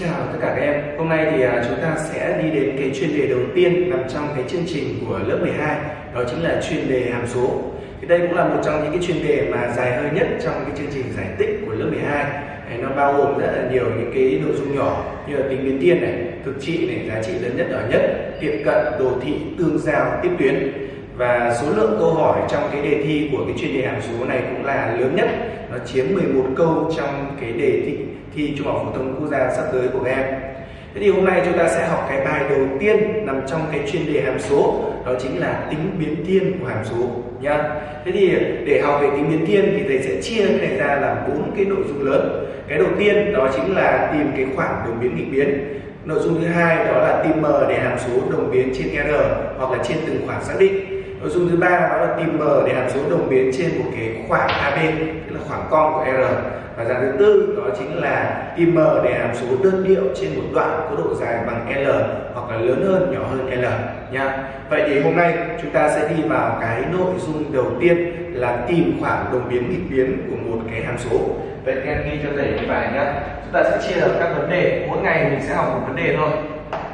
Chào tất cả các em, hôm nay thì à, chúng ta sẽ đi đến cái chuyên đề đầu tiên nằm trong cái chương trình của lớp 12 Đó chính là chuyên đề hàm số. Thì đây cũng là một trong những cái chuyên đề mà dài hơi nhất trong cái chương trình giải tích của lớp 12 hai. Nó bao gồm rất là nhiều những cái nội dung nhỏ như là tính biến thiên này, thực trị này, giá trị lớn nhất nhỏ nhất, tiệm cận, đồ thị, tương giao, tiếp tuyến và số lượng câu hỏi trong cái đề thi của cái chuyên đề hàm số này cũng là lớn nhất. Nó chiếm 11 câu trong cái đề thi, thi trung học phổ thông quốc gia sắp tới của các em. Thế thì hôm nay chúng ta sẽ học cái bài đầu tiên nằm trong cái chuyên đề hàm số đó chính là tính biến thiên của hàm số nhá. Thế thì để học về tính biến thiên thì thầy sẽ chia cái này ra làm bốn cái nội dung lớn. Cái đầu tiên đó chính là tìm cái khoảng đồng biến nghịch biến. Nội dung thứ hai đó là tìm m để hàm số đồng biến trên r hoặc là trên từng khoảng xác định nội dung thứ ba đó là tìm m để hàm số đồng biến trên một cái khoảng ab tức là khoảng con của r. Và dạng thứ tư, đó chính là tìm m để hàm số đơn điệu trên một đoạn có độ dài bằng l, hoặc là lớn hơn, nhỏ hơn l nha vậy thì hôm nay chúng ta sẽ đi vào cái nội dung đầu tiên là tìm khoảng đồng biến nghịch biến của một cái hàm số. Vậy các em ghi cho thầy cái bài nhá. Chúng ta sẽ chia được các vấn đề. Mỗi ngày mình sẽ học một vấn đề thôi.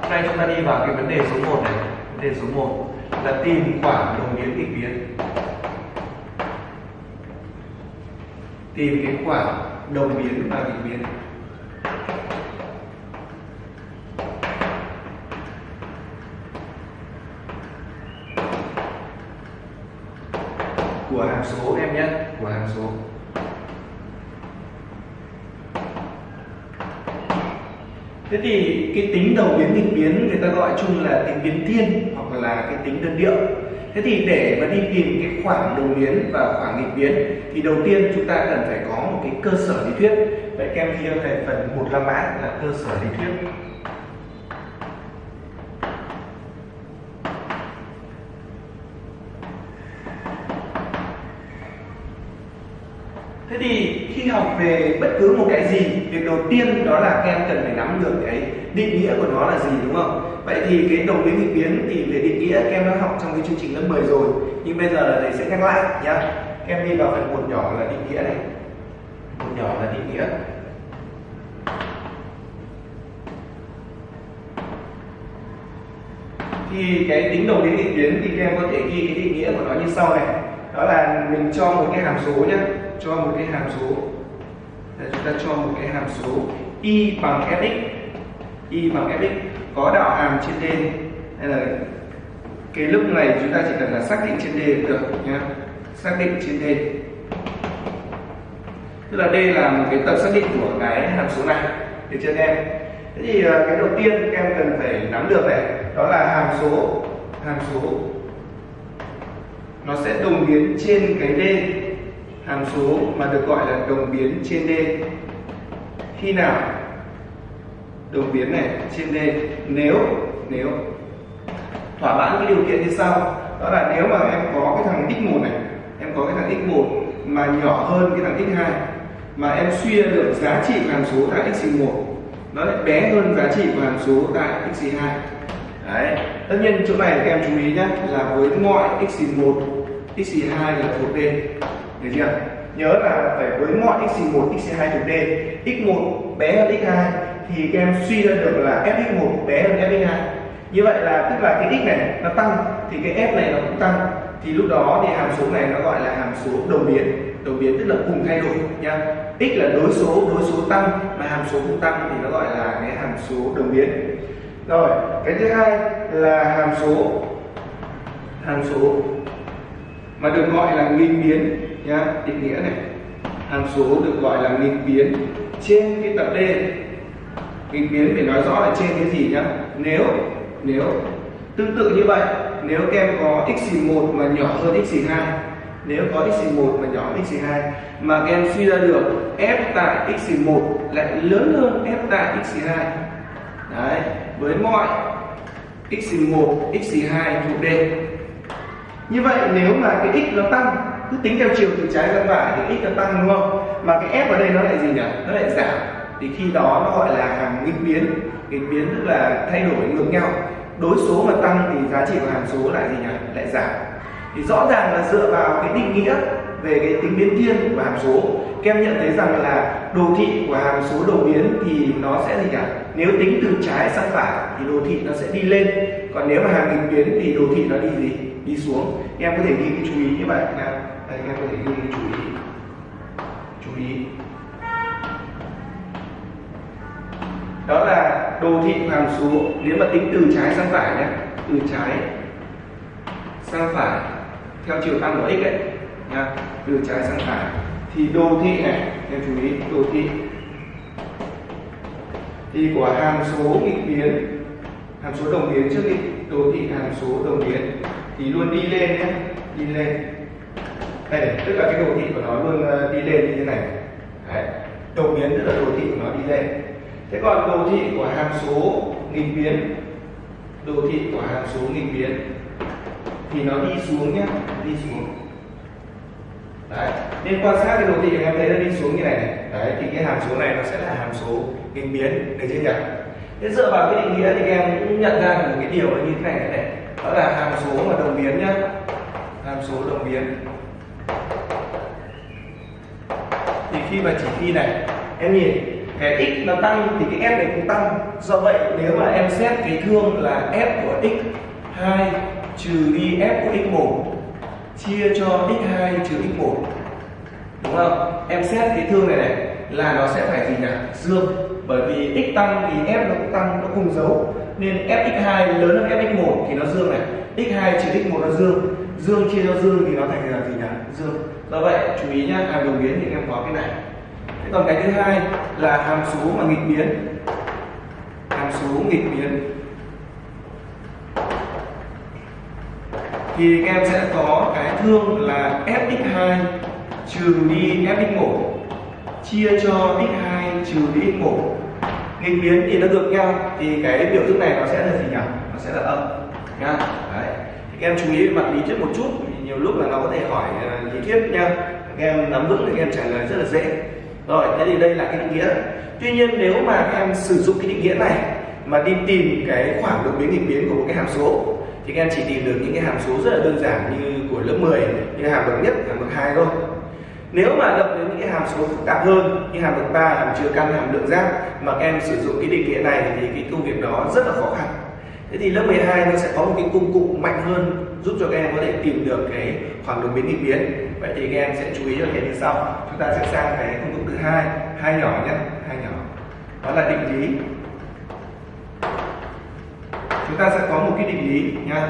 Hôm nay chúng ta đi vào cái vấn đề số 1 này, vấn đề số 1 là tìm khoảng đồng biến nghịch biến. Tìm cái khoảng đồng biến và nghịch biến. Của hàm số em nhé, của hàm số. Thế thì cái tính đầu biến nghịch biến người ta gọi chung là tính biến thiên hoặc là cái tính đơn điệu. Thế thì để mà đi tìm cái khoảng đồng biến và khoảng nghịch biến thì đầu tiên chúng ta cần phải có một cái cơ sở lý thuyết. Vậy các em ghi cho thầy phần một la mã là cơ sở lý thuyết. Thế thì khi học về bất cứ một cái gì, việc đầu tiên đó là các em cần phải nắm được cái định nghĩa của nó là gì đúng không? Vậy thì cái đồng biến nghịch biến thì về định nghĩa các em đã học trong cái chương trình lớp 10 rồi, nhưng bây giờ là thầy sẽ nhắc lại nhá. Các em đi vào phần một nhỏ là định nghĩa này. Một nhỏ là định nghĩa. Thì cái tính đồng biến nghịch biến thì các em có thể ghi cái định nghĩa của nó như sau này. Đó là mình cho một cái hàm số nhé cho một cái hàm số Để chúng ta cho một cái hàm số y bằng fx y bằng fx có đạo hàm trên d hay là cái lúc này chúng ta chỉ cần là xác định trên d được nhé xác định trên d tức là D là một cái tập xác định của cái hàm số này được chưa em. Thế thì ờ, cái đầu tiên các em cần phải nắm được này, đó là hàm số hàm số. Nó sẽ đồng biến trên cái d hàm số mà được gọi là đồng biến trên D khi nào? Đột biến này trên D nếu nếu thỏa mãn cái điều kiện như sau đó là nếu mà em có cái thằng x1 này, em có cái thằng x1 mà nhỏ hơn cái thằng x2 mà em suy ra được giá trị của hàm số tại x1 nó lại bé hơn giá trị của hàm số tại x2 đấy, tất nhiên chỗ này các em chú ý nhé là với mọi x1 x2 là thuộc D. Được chưa? Nhớ là phải với mọi x1 x2 thuộc d. X1 bé hơn x2 thì các em suy ra được là fx1 bé hơn fx2 như vậy là, tức là cái x này nó tăng, thì cái f này nó cũng tăng. Thì lúc đó thì hàm số này nó gọi là hàm số đồng biến. Đồng biến tức là cùng thay đổi nha x là đối số đối số tăng, mà hàm số cũng tăng thì nó gọi là cái hàm số đồng biến. Rồi, cái thứ hai là hàm số hàm số, mà được gọi là nghịch biến, nhá. Định nghĩa này. Hàm số được gọi là nghịch biến trên cái tập D nghịch biến để nói rõ là trên cái gì nhá? Nếu nếu, tương tự như vậy, nếu các em có x1 mà nhỏ hơn x2 nếu có x1 mà nhỏ hơn x2 mà các em suy ra được f tại x1 lại lớn hơn f tại x2 đấy, với mọi x1 x2 thuộc D như vậy nếu mà cái x nó tăng, cứ tính theo chiều từ trái sang phải, thì x nó tăng, đúng không? Mà cái f ở đây nó lại gì nhỉ? Nó lại giảm thì khi đó nó gọi là hàm nghịch biến. Nghịch biến tức là thay đổi ngược nhau. Đối số mà tăng thì giá trị của hàm số lại gì nhỉ? Lại giảm. Thì rõ ràng là dựa vào cái định nghĩa về cái tính biến thiên của hàm số, các em nhận thấy rằng là đồ thị của hàm số đầu biến thì nó sẽ gì nhỉ? Nếu tính từ trái sang phải thì đồ thị nó sẽ đi lên. Còn nếu mà hàm nghịch biến thì đồ thị nó đi gì? Đi xuống. Em có thể ghi cái chú ý như vậy nào đây em có thể ghi cái chú ý. Chú ý. Đó là đồ thị hàm số nếu mà tính từ trái sang phải nhé, từ trái sang phải, theo chiều tăng của x ấy nha từ trái sang phải. Thì đồ thị này, em chú ý, đồ thị thì của hàm số nghịch biến, hàm số đồng biến trước đi, đồ thị hàm số đồng biến thì luôn đi lên nhé, đi lên. Đây, tức là cái đồ thị của nó luôn ờ, đi lên như thế này. Đấy. đồng biến tức là đồ thị của nó đi lên thế còn đồ thị của hàm số nghịch biến đồ thị của hàm số nghịch biến thì nó đi xuống nhé đi xuống. Đấy nên quan sát cái đồ thị em thấy nó đi xuống như này, này. Đấy thì cái hàm số này nó sẽ là hàm số nghịch biến được chưa nhỉ? Thế dựa vào cái định nghĩa thì em cũng nhận ra được một cái điều là như thế này này. Đó là hàm số mà đồng biến nhá. Hàm số đồng biến. Thì khi mà chỉ khi này em nhìn cái x nó tăng thì cái f này cũng tăng. Do vậy, nếu mà em xét cái thương là f của x 2 trừ đi f của x1 chia cho x2 trừ x1 đúng không? Em xét cái thương này này là nó sẽ phải gì nhỉ? Dương. Bởi vì x tăng thì f nó cũng tăng, nó cùng dấu. Nên fx2 lớn hơn fx1 thì nó dương này. X2 trừ x1 nó dương. Dương chia cho dương thì nó thành là gì nhỉ? Dương. Do vậy, chú ý nhá hàm đồng biến thì em có cái này còn cái thứ hai là hàm số mà nghịch biến. Hàm số nghịch biến. Thì các em sẽ có cái thương là fx2 trừ đi fx1 chia cho x2 trừ đi x1 nghịch biến thì nó ngược nhau. Thì cái biểu thức này nó sẽ là gì nhỉ? Nó sẽ là âm. Nha. Đấy. Thì các em chú ý mặt lý thuyết một chút. Nhiều lúc là nó có thể hỏi à, lý thuyết nha. Các em nắm vững thì các em trả lời rất là dễ rồi, thế thì đây là cái định nghĩa. Tuy nhiên nếu mà các em sử dụng cái định nghĩa này mà đi tìm cái khoảng độ biến nghịch biến của một cái hàm số, thì các em chỉ tìm được những cái hàm số rất là đơn giản như của lớp 10 như hàm bậc nhất, hàm bậc hai thôi. Nếu mà động đến những cái hàm số phức tạp hơn, như hàm bậc ba, hàm chứa căn hàm lượng giác mà các em sử dụng cái định nghĩa này thì cái công việc đó rất là khó khăn. Thế thì lớp 12 nó sẽ có một cái công cụ mạnh hơn giúp cho các em có thể tìm được cái khoảng đường biến nghịch biến. Vậy thì các em sẽ chú ý cho cái như sau. Chúng ta sẽ sang cái công cụ thứ hai hai nhỏ nhé, hai nhỏ. Đó là định lý. Chúng ta sẽ có một cái định lý nha,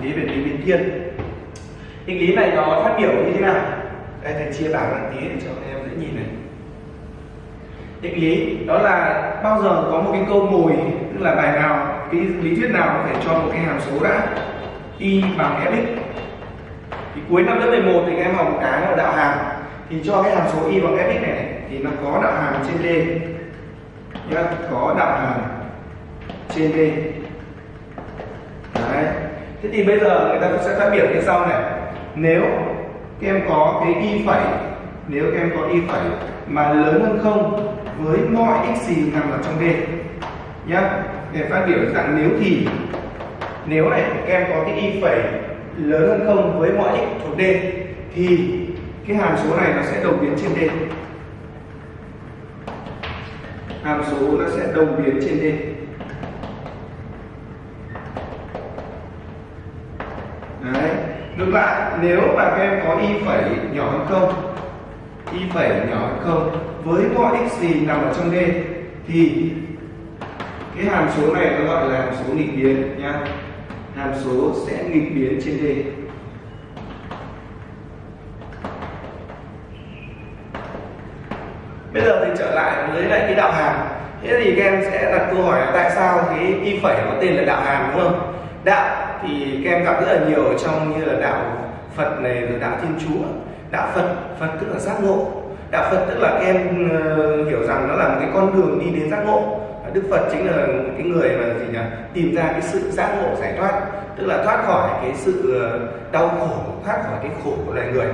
định lý về lý biến thiên. Định lý này nó phát biểu như thế nào? Đây, thầy chia bảng một tí để cho các em dễ nhìn này. Định lý, đó là bao giờ có một cái câu mồi tức là bài nào, cái lý thuyết nào có thể cho một cái hàm số đã? Y bằng fx thì cuối năm lớp 11 thì các em học một cái là đạo hàm. Thì cho cái hàm số y bằng fx này, thì nó có đạo hàm trên d. Nhá có đạo hàm trên d. Đấy. thế thì bây giờ người ta sẽ phát biểu như sau này. Nếu các em có cái y phẩy nếu các em có y phẩy mà lớn hơn không với mọi x gì nằm ở trong d. Nhá để phát biểu dạng nếu thì nếu này, các em có cái y phẩy lớn hơn không với mọi x thuộc d thì cái hàm số này nó sẽ đồng biến trên d hàm số nó sẽ đồng biến trên d Đấy. ngược lại, nếu mà các em có y phẩy nhỏ hơn không, y phẩy nhỏ hơn không với mọi x gì nằm ở trong d thì cái hàm số này nó gọi là hàm số nghịch biến nhá hàm số sẽ nghịch biến trên d. Bây giờ thì trở lại với lại cái đạo hàm. Thế thì các em sẽ đặt câu hỏi là tại sao cái y phẩy có tên là đạo hàm, đúng không? Đạo thì các em gặp rất là nhiều ở trong như là đạo Phật này, rồi đạo Thiên Chúa. Đạo Phật Phật tức là giác ngộ. Đạo Phật tức là các em ờ, hiểu rằng nó là một cái con đường đi đến giác ngộ. Đức Phật chính là cái người mà gì nhỉ? Tìm ra cái sự giác ngộ, giải thoát, tức là thoát khỏi cái sự ờ, đau khổ, thoát khỏi cái khổ của loài người.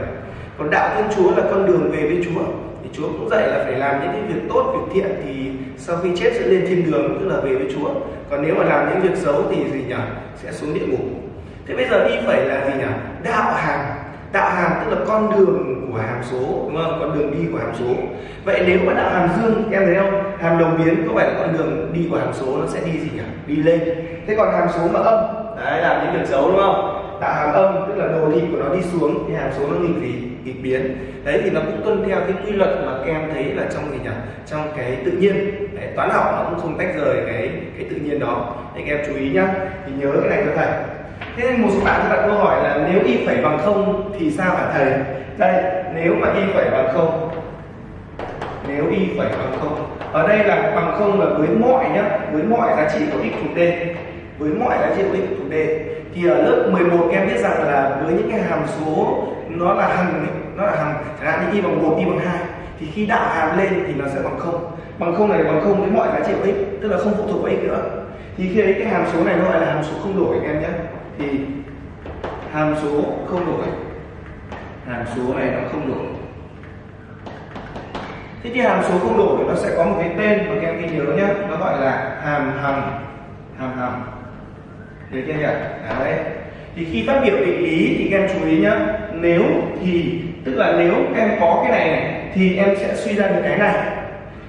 Còn đạo Thiên Chúa là con đường về với Chúa. Thì Chúa cũng dạy là phải làm những cái việc tốt, việc thiện thì sau khi chết sẽ lên thiên đường, tức là về với Chúa. Còn nếu mà làm những việc xấu thì gì nhỉ? Sẽ xuống địa ngục. Thế bây giờ đi phải là gì nhỉ? Đạo hàm. Đạo hàm tức là con đường của hàm số, đúng không? Con đường đi của hàm số. Vậy nếu mà đạo hàm dương, em thấy không? Hàm đồng biến có phải là con đường đi của hàm số nó sẽ đi gì nhỉ? Đi lên. Thế còn hàm số mà âm? Đấy là những đường dấu đúng không? Tạo hàm âm tức là đồ thị của nó đi xuống thì hàm số nó nghịch gì? Nghịch biến. Đấy thì nó cũng tuân theo cái quy luật mà các em thấy là trong gì nhỉ? Trong cái tự nhiên. Đấy, toán học nó cũng không tách rời cái cái tự nhiên đó. Để các em chú ý nhá. Thì nhớ cái này cho thầy. Thế nên một số bạn đặt câu hỏi là nếu y phẩy bằng không thì sao hả thầy? Đây nếu mà y phẩy bằng không nếu y phẩy bằng không. Ở đây là bằng không là với mọi nhá, với mọi giá trị của x thuộc d. Với mọi giá trị của x thuộc d. Thì ở lớp 11 em biết rằng là với những cái hàm số nó là hằng nó là hằng, chẳng hạn như y bằng một, y bằng hai, thì khi đạo hàm lên thì nó sẽ bằng không. Bằng không này bằng không với mọi giá trị của x, tức là không phụ thuộc vào x nữa. Thì khi ấy cái hàm số này nó gọi là hàm số không đổi anh em nhé thì hàm số không đổi. Hàm số này nó không đổi thế thì hàm số không đổi nó sẽ có một cái tên mà các em ghi nhớ nhé nó gọi là hàm hằng hàm hằng. Được chưa nhỉ? Đấy. Thì khi phát biểu định lý thì các em chú ý nhé nếu thì tức là nếu các em có cái này, này thì em sẽ suy ra được cái này.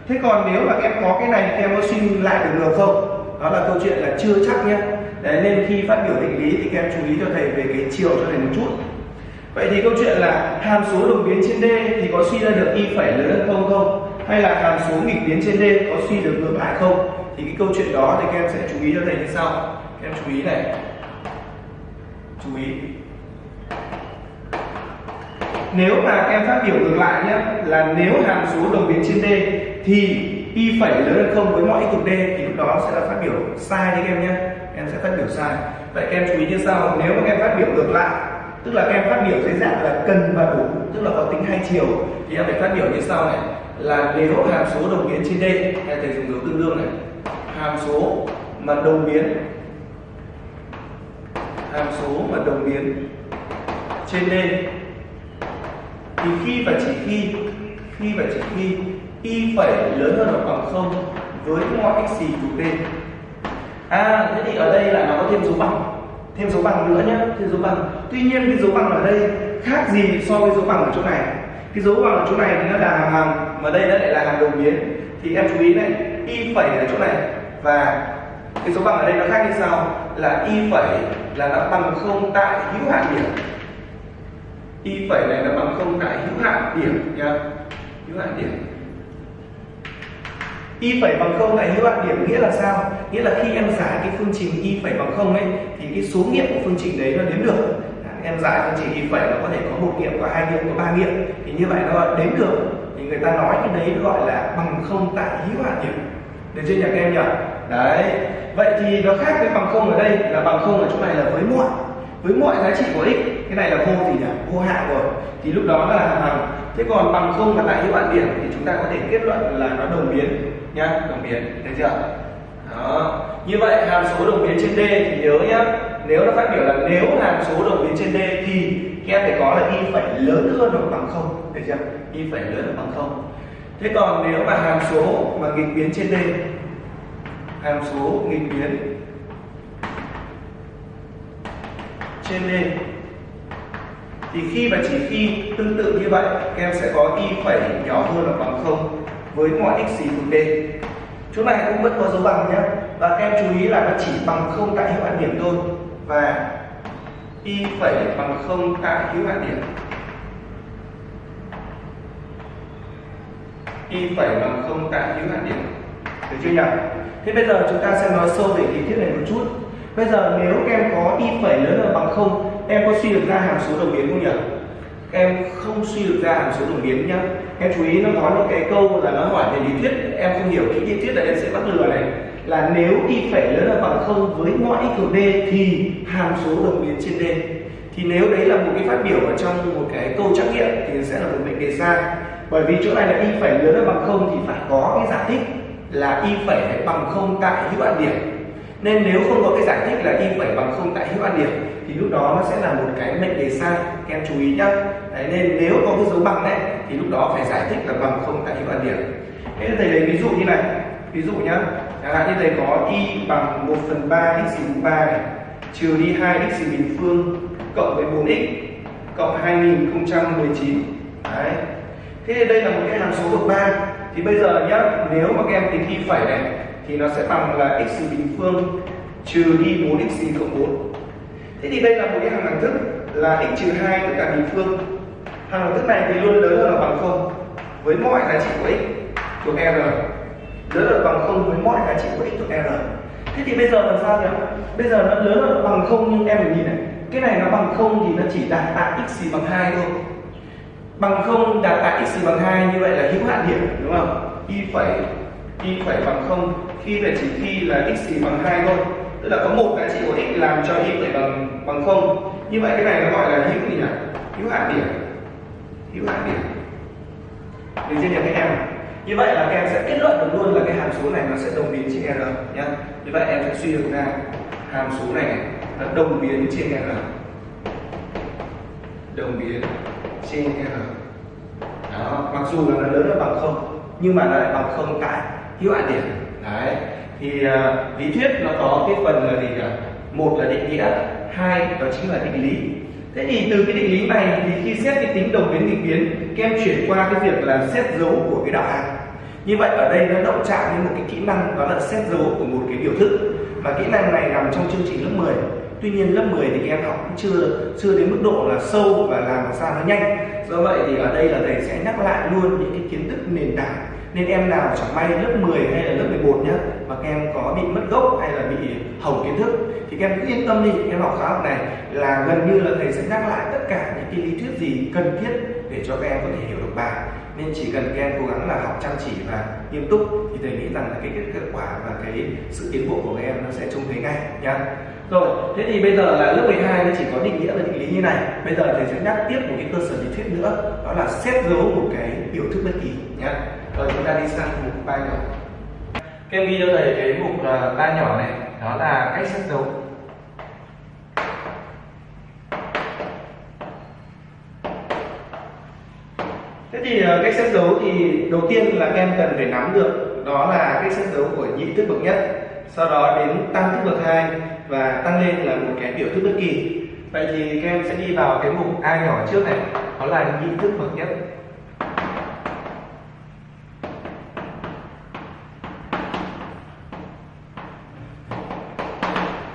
Thế còn nếu mà các em có cái này thì em có suy lại được được không? Đó là câu chuyện là chưa chắc nhé Đấy, nên khi phát biểu định lý thì các em chú ý cho thầy về cái chiều cho thầy một chút vậy thì câu chuyện là hàm số đồng biến trên d thì có suy ra được y phẩy lớn hơn không không? Hay là hàm số nghịch biến trên d có suy được ngược lại không? Thì cái câu chuyện đó thì các em sẽ chú ý cho thầy như sau. Các em chú ý này. Chú ý. Nếu mà các em phát biểu ngược lại nhé là nếu hàm số đồng biến trên d thì y phẩy lớn hơn không với mọi x thuộc d, thì lúc đó sẽ là phát biểu sai đấy các em nhé em sẽ phát biểu sai. Vậy các em chú ý như sau. Nếu mà các em phát biểu ngược lại tức là các em phát biểu dưới dạng là cần và đủ, tức là có tính hai chiều. Thì em phải phát biểu như sau này. Là nếu hàm số đồng biến trên d. Hay thầy dùng dấu tương đương này. Hàm số mà đồng biến, hàm số mà đồng biến trên d. Thì khi và chỉ khi khi và chỉ khi, y phẩy lớn hơn hoặc bằng không với mọi x gì thuộc d. À thế thì ở đây là nó có thêm dấu bằng thêm dấu bằng nữa nhé thêm dấu bằng. Tuy nhiên cái dấu bằng ở đây khác gì so với dấu bằng ở chỗ này? Cái dấu bằng ở chỗ này thì nó là hàm hàng, mà đây nó lại là hàm đồng biến. Thì em chú ý này, y phẩy ở chỗ này. Và cái dấu bằng ở đây nó khác như sau, là y phẩy là nó bằng không tại hữu hạn điểm. Y phẩy này là bằng không tại hữu hạn điểm nha hữu hạn điểm y phẩy bằng không tại hữu hạn điểm nghĩa là sao? Nghĩa là khi em giải cái phương trình y phẩy bằng không ấy, thì cái số nghiệm của phương trình đấy nó đếm được. Em giải phương trình y phẩy, nó có thể có một nghiệm, có hai nghiệm, có ba nghiệm. Thì như vậy nó đếm được. Thì người ta nói cái đấy gọi là bằng không tại hữu hạn điểm. Được chưa nhỉ các em nhỉ? Đấy. Vậy thì nó khác với bằng không ở đây, là bằng không ở chỗ này là với mọi. Với mọi giá trị của x. Cái này là vô gì nhỉ? Vô hạn rồi. Thì lúc đó là bằng thế còn bằng không và tại hữu hạn điểm thì chúng ta có thể kết luận là nó đồng biến nhá, đồng biến thấy chưa? Đó. Như vậy, hàm số đồng biến trên d thì nhớ nhá, nếu nó phát biểu là nếu hàm số đồng biến trên d thì các em phải có là y phải lớn hơn hoặc bằng không, thấy chưa? Y phải lớn hơn bằng không. Thế còn nếu mà hàm số mà nghịch biến trên d, hàm số nghịch biến trên d, thì khi và chỉ khi tương tự như vậy, các em sẽ có y phẩy nhỏ hơn hoặc bằng không với mọi x gì thuộc d. Chỗ này cũng vẫn có dấu bằng nhé. Và các em chú ý là nó chỉ bằng không tại hữu hạn điểm thôi. Và y phẩy bằng không tại hữu hạn điểm. Y phẩy bằng không tại hữu hạn điểm. Được chưa nhỉ? Thế bây giờ chúng ta sẽ nói sâu về lý thuyết này một chút. Bây giờ nếu các em có y phẩy lớn hơn bằng không, em có suy được ra hàm số đồng biến không nhỉ? Em không suy được ra hàm số đồng biến nhá. Em chú ý nó có những cái câu là nó hỏi về lý thuyết. Em không hiểu kỹ lý thuyết là em sẽ bắt lừa này. Là nếu y phẩy lớn hơn bằng không với mọi x thuộc d thì hàm số đồng biến trên d. Thì nếu đấy là một cái phát biểu ở trong một cái câu trắc nghiệm thì sẽ là một mệnh đề sai. Bởi vì chỗ này là y phẩy lớn hơn bằng không thì phải có cái giải thích là y phẩy phải bằng không tại hữu hạn điểm nên nếu không có cái giải thích là y phẩy bằng không tại hữu ăn điểm thì lúc đó nó sẽ là một cái mệnh đề sai các em chú ý nhá. Đấy, nên nếu có cái dấu bằng đấy thì lúc đó phải giải thích là bằng không tại hữu ăn điểm. Thế thầy lấy ví dụ như này ví dụ nhá. Chẳng hạn như thầy có y bằng 1 phần ba x bình ba này trừ đi 2 x bình phương cộng với 4x cộng 2019 đấy. Thế đây là một cái hàm số bậc 3 thì bây giờ nhá nếu mà các em tính y phẩy này thì nó sẽ bằng là x bình phương trừ đi 4x cộng 4 thế thì đây là một cái hàng đẳng thức là x trừ 2 tất cả bình phương. Hàng đẳng thức này thì luôn lớn hơn là bằng không với mọi giá trị của x thuộc r. Lớn hơn bằng không với mọi giá trị của x thuộc r. Thế thì bây giờ làm sao nhỉ? Bây giờ nó lớn hơn bằng không nhưng em phải nhìn này. Cái này nó bằng không thì nó chỉ đạt tại x bằng 2 thôi. Bằng không đạt tại x bằng 2 như vậy là hữu hạn điểm, đúng không? Y phẩy y phẩy bằng không khi về chỉ khi là x bằng 2 thôi. Tức là có một giá trị của x làm cho y phẩy bằng bằng không. Như vậy cái này nó gọi là hữu gì nhỉ? Hữu hạn điểm. Hữu hạn điểm. Được chưa nhỉ các em. Như vậy là các em sẽ kết luận được luôn là cái hàm số này nó sẽ đồng biến trên r nhé như vậy em sẽ suy được ra hàm số này nó đồng biến trên r. Đồng biến trên r. Đó, mặc dù là nó lớn hơn bằng không, nhưng mà nó lại bằng không tại hữu hạn điểm. Đấy thì uh, lý thuyết nó có cái phần là gì nhỉ? Một là định nghĩa hai đó chính là định lý. Thế thì từ cái định lý này thì khi xét cái tính đồng biến nghịch biến các em chuyển qua cái việc là xét dấu của cái đạo hàm như vậy ở đây nó động chạm đến một cái kỹ năng đó là xét dấu của một cái biểu thức. Và kỹ năng này nằm trong chương trình lớp 10 tuy nhiên lớp 10 thì các em học cũng chưa chưa đến mức độ là sâu và làm sao nó nhanh. Do vậy thì ở đây là thầy sẽ nhắc lại luôn những cái kiến thức nền tảng nên em nào chẳng may lớp 10 hay là lớp 11 nhá, mà các em có bị mất gốc hay là bị hỏng kiến thức, thì các em cứ yên tâm đi em học khóa học này, là gần như là thầy sẽ nhắc lại tất cả những cái lý thuyết gì cần thiết để cho các em có thể hiểu được bài. Nên chỉ cần các em cố gắng là học chăm chỉ và nghiêm túc, thì thầy nghĩ rằng là cái kết quả và cái sự tiến bộ của các em nó sẽ trông thấy ngay, nhá. Rồi, thế thì bây giờ là lớp 12 nó chỉ có định nghĩa và định lý như này. Bây giờ thầy sẽ nhắc tiếp một cái cơ sở lý thuyết nữa, đó là xét dấu một cái biểu thức bất kỳ, nhá rồi chúng ta đi sang mục ba nhỏ. Các em ghi cho thầy cái mục ba nhỏ này đó là cách xét dấu Thế thì ờ, cách xét dấu thì đầu tiên là các em cần phải nắm được, đó là cách xét dấu của nhị thức bậc nhất, sau đó đến tam thức bậc hai và tăng lên là một cái biểu thức bất kỳ. Vậy thì các em sẽ đi vào cái mục a nhỏ trước này đó là nhị thức bậc nhất.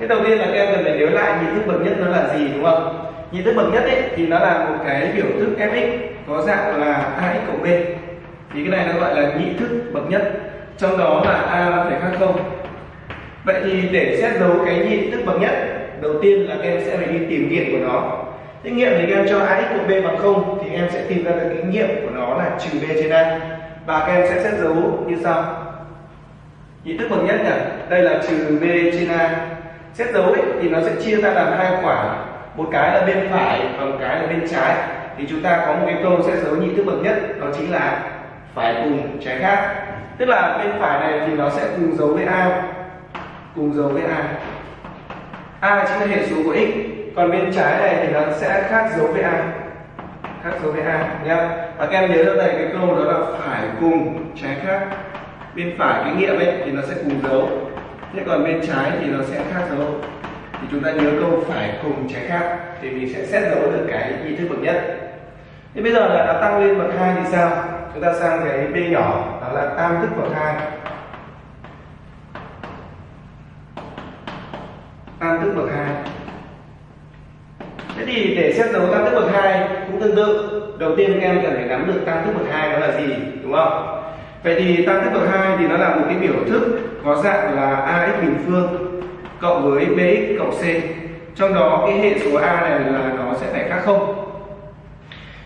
Thế đầu tiên là các em cần phải nhớ lại nhị thức bậc nhất nó là gì đúng không? Nhị thức bậc nhất ấy thì nó là một cái biểu thức fx có dạng là ax cộng b. Thì cái này nó gọi là nhị thức bậc nhất. Trong đó là a phải khác không. Vậy thì để xét dấu cái nhị thức bậc nhất, đầu tiên là các em sẽ phải đi tìm nghiệm của nó. Thế nghiệm thì các em cho ax cộng b bằng không thì em sẽ tìm ra được cái nghiệm của nó là trừ b trên a. Và các em sẽ xét dấu như sau. Nhị thức bậc nhất nhỉ? Đây là trừ b trên a xét dấu ấy, thì nó sẽ chia ra làm hai khoảng một cái là bên phải và một cái là bên trái. Thì chúng ta có một cái câu xét dấu nhị thức bậc nhất đó chính là phải cùng trái khác. Tức là bên phải này thì nó sẽ cùng dấu với a cùng dấu với a a chính là hệ số của x. Còn bên trái này thì nó sẽ khác dấu với a khác dấu với a nhá. Và các em nhớ ra này cái câu đó là phải cùng trái khác. Bên phải cái nghiệm ấy thì nó sẽ cùng dấu thế còn bên trái thì nó sẽ khác dấu. Thì chúng ta nhớ câu phải cùng trái khác, thì mình sẽ xét dấu được cái nhị thức bậc nhất. Thế bây giờ là đã tăng lên bậc hai thì sao? Chúng ta sang cái b nhỏ, đó là tam thức bậc hai. Tam thức bậc hai. Thế thì để xét dấu tam thức bậc hai cũng tương tự. Đầu tiên các em cần phải nắm được tam thức bậc hai đó là gì, đúng không? Vậy thì tam thức bậc hai thì nó là một cái biểu thức có dạng là ax bình phương cộng với bx cộng c. Trong đó cái hệ số a này là nó sẽ phải khác không?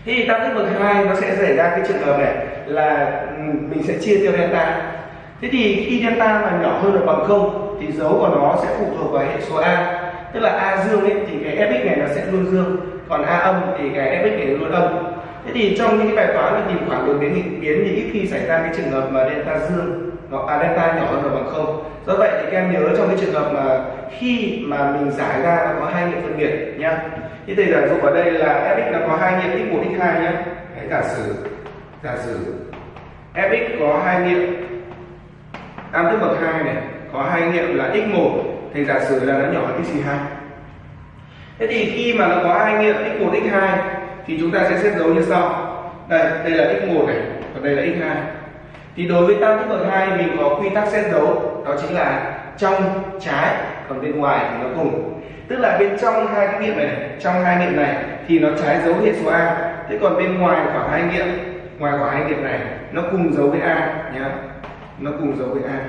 Thì tam thức bậc hai nó sẽ xảy ra cái trường hợp này là ừ, mình sẽ chia theo delta. Thế thì khi delta mà nhỏ hơn là bằng không thì dấu của nó sẽ phụ thuộc vào hệ số a. Tức là a dương ấy, thì cái fx này nó sẽ luôn dương còn a âm thì cái fx này luôn âm thế thì trong những cái bài toán mà tìm khoảng đột biến nghịch biến thì ít khi xảy ra cái trường hợp mà delta dương nó à, delta nhỏ hơn là bằng không. Do vậy thì các em nhớ trong cái trường hợp mà khi mà mình giải ra nó có hai nghiệm phân biệt nhá. Thì thầy giả dụ ở đây là fx nó có hai nghiệm x1 x2 nhá. Hãy giả sử giả sử. Fx có hai nghiệm tam thức bậc hai này có hai nghiệm là x1 thầy giả sử là nó nhỏ hơn x2 thế thì khi mà nó có hai nghiệm x1 x2 thì chúng ta sẽ xét dấu như sau. Đây đây là x1 này, còn đây là x2 thì đối với tam thức bậc hai, mình có quy tắc xét dấu, đó chính là trong, trái, còn bên ngoài thì nó cùng. Tức là bên trong hai cái nghiệm này, trong hai nghiệm này thì nó trái dấu hệ số a. Thế còn bên ngoài khoảng hai nghiệm, ngoài khoảng hai nghiệm này, nó cùng dấu với a nhá. Nó cùng dấu với a.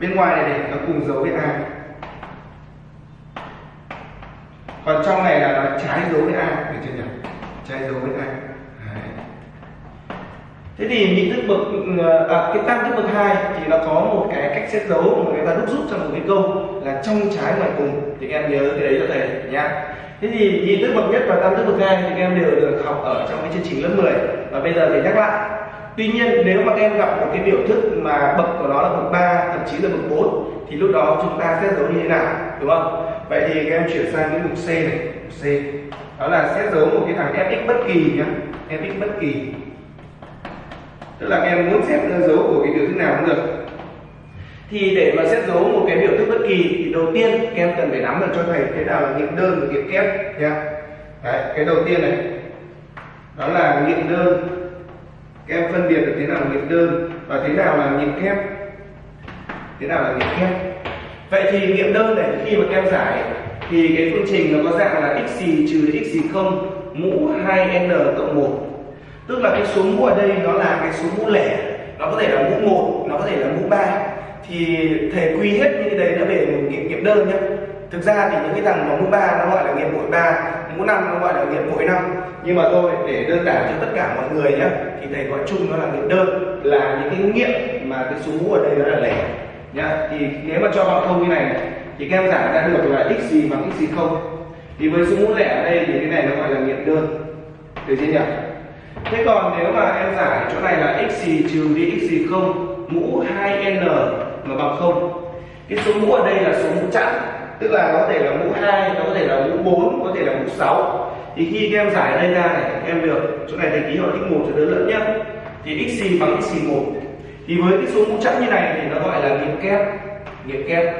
Bên ngoài này này, nó cùng dấu với a. còn trong này là nó trái dấu với a được chưa nhỉ? Trái dấu với a Đấy. thế thì nhị thức bậc ờ, à, cái tam thức bậc hai thì nó có một cái cách xét dấu mà người ta đúc rút trong một cái câu là trong trái ngoài cùng. Thì em nhớ cái đấy cho thầy nhá. Thế thì nhị thức bậc nhất và tam thức bậc hai thì em đều được học ở trong cái chương trình lớp 10 và bây giờ thì nhắc lại. Tuy nhiên nếu mà em gặp một cái biểu thức mà bậc của nó là bậc 3 thậm chí là bậc 4 thì lúc đó chúng ta xét dấu như thế nào? Đúng không? Vậy thì các em chuyển sang cái mục C này mục C. Đó là xét dấu một cái thằng fx bất kỳ nhá fx bất kỳ. Tức là các em muốn xét dấu của cái biểu thức nào cũng được. Thì để mà xét dấu một cái biểu thức bất kỳ thì đầu tiên các em cần phải nắm được cho thầy thế nào là nghiệm đơn và nghiệm kép nhá. Đấy, cái đầu tiên này. Đó là nghiệm đơn. Các em phân biệt được thế nào là nghiệm đơn và thế nào là nghiệm kép. Thế nào là nghiệm kép? Vậy thì nghiệm đơn này, khi mà các em giải, thì cái phương trình nó có dạng là x gì trừ x gì không? Mũ 2n cộng 1 tức là cái số mũ ở đây nó là cái số mũ lẻ. Nó có thể là mũ 1 nó có thể là mũ 3 thì thầy quy hết như đấy nó về nghiệm nghiệm đơn nhé thực ra thì những cái thằng mà mũ 3 nó gọi là nghiệm bội 3 mũ 5 nó gọi là nghiệm bội 5 nhưng mà thôi, để đơn giản cho tất cả mọi người nhé thì thầy gọi chung nó là nghiệm đơn. Là những cái nghiệm mà cái số mũ ở đây nó là lẻ nhá. Thì nếu mà cho bằng không như này, thì các em giải ra được là x gì bằng x gì không? Thì với số mũ lẻ ở đây thì cái này nó gọi là nghiệm đơn. Được chưa nhỉ? Thế còn nếu mà em giải chỗ này là x gì trừ đi x gì không mũ 2n mà bằng không? Cái số mũ ở đây là số mũ chẵn tức là có thể là mũ 2 nó có thể là mũ 4 có thể là mũ 6 thì khi các em giải ở đây ra này các em được chỗ này thầy ký hiệu x1 cho đỡ lẫn nhé thì x gì bằng x gì 1 thì với cái số mũ chẵn như này thì nó gọi là nghiệm kép nghiệm kép.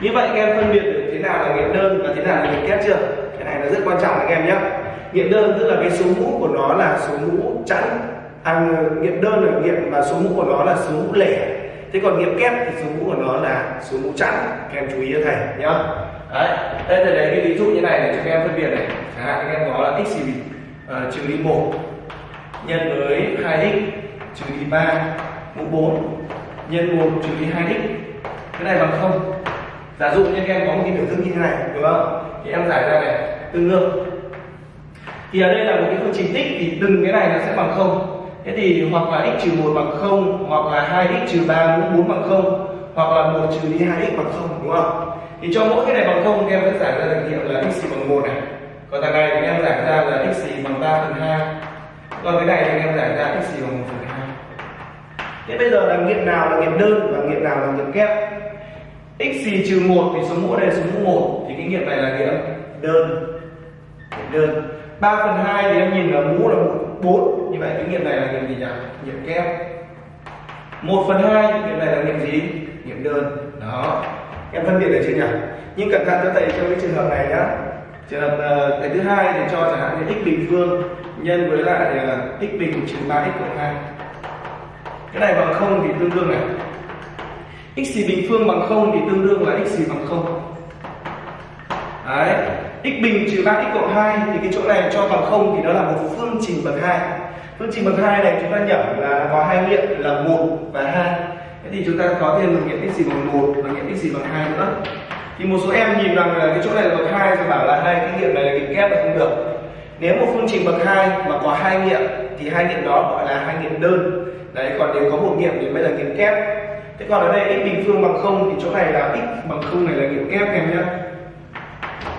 Như vậy các em phân biệt được thế nào là nghiệm đơn và thế nào là nghiệm kép chưa? Cái này là rất quan trọng các em nhé. Nghiệm đơn tức là cái số mũ của nó là số mũ chẵn à, nghiệm đơn là nghiệm mà số mũ của nó là số mũ lẻ. Thế còn nghiệm kép thì số mũ của nó là số mũ chẵn. Các em chú ý cho thầy nhá đấy đây thầy lấy cái ví dụ như này để cho các em phân biệt này. Chẳng hạn các em có là x gì uh, ờ, trừ đi một nhân với 2x trừ đi 3 mũ 4 nhân 1 trừ đi 2x cái này bằng không. Giả dụ như các em có một cái biểu thức như thế này, đúng không? Thì em giải ra này, tương đương. Thì ở đây là một cái phương trình tích, thì từng cái này nó sẽ bằng không. Thế thì hoặc là x trừ một bằng không, hoặc là 2x trừ 3 mũ 4 bằng không, hoặc là một trừ đi 2x bằng không, đúng không? Thì cho mỗi cái này bằng không các em sẽ giải ra được hiệu là x bằng một này. Còn thằng này thì em giải ra là x bằng 3 phần 2 còn cái này thì em giải ra x bằng 1 phần 2 thế bây giờ là nghiệm nào là nghiệm đơn và nghiệm nào là nghiệm kép? X xì trừ một thì số mũ đây là số mũ một. Thì cái nghiệm này là nghiệm đơn. Đơn. 3 phần 2 thì em nhìn là mũ là 4 như vậy cái nghiệm này là nghiệm gì nhỉ? Nghiệm kép. 1 phần 2 nghiệm này là nghiệm gì? Nghiệm đơn. Đó. Em phân biệt được chưa nhỉ? Nhưng cẩn thận cho thầy trong cái trường hợp này nhá. Trường hợp ờ, uh, cái thứ hai thì cho chẳng hạn như x bình phương nhân với lại uh, x bình trừ 3x cộng 2 cái này bằng không thì tương đương này. X gì bình phương bằng không thì tương đương là x gì bằng không? Đấy. X bình trừ 3x cộng 2 thì cái chỗ này cho bằng không thì nó là một phương trình bậc hai. Phương trình bậc hai này chúng ta nhẩm là có hai nghiệm là một và hai. Thế thì chúng ta có thêm một nghiệm x gì bằng một và nghiệm x gì bằng hai nữa. Thì một số em nhìn rằng là cái chỗ này là bậc hai thì bảo là hai cái nghiệm này là nghiệm kép là không được nếu một phương trình bậc hai mà có hai nghiệm thì hai nghiệm đó gọi là hai nghiệm đơn. Đấy còn nếu có một nghiệm thì mới là nghiệm kép. Thế còn ở đây x bình phương bằng không thì chỗ này là x bằng không này là nghiệm kép em nhé.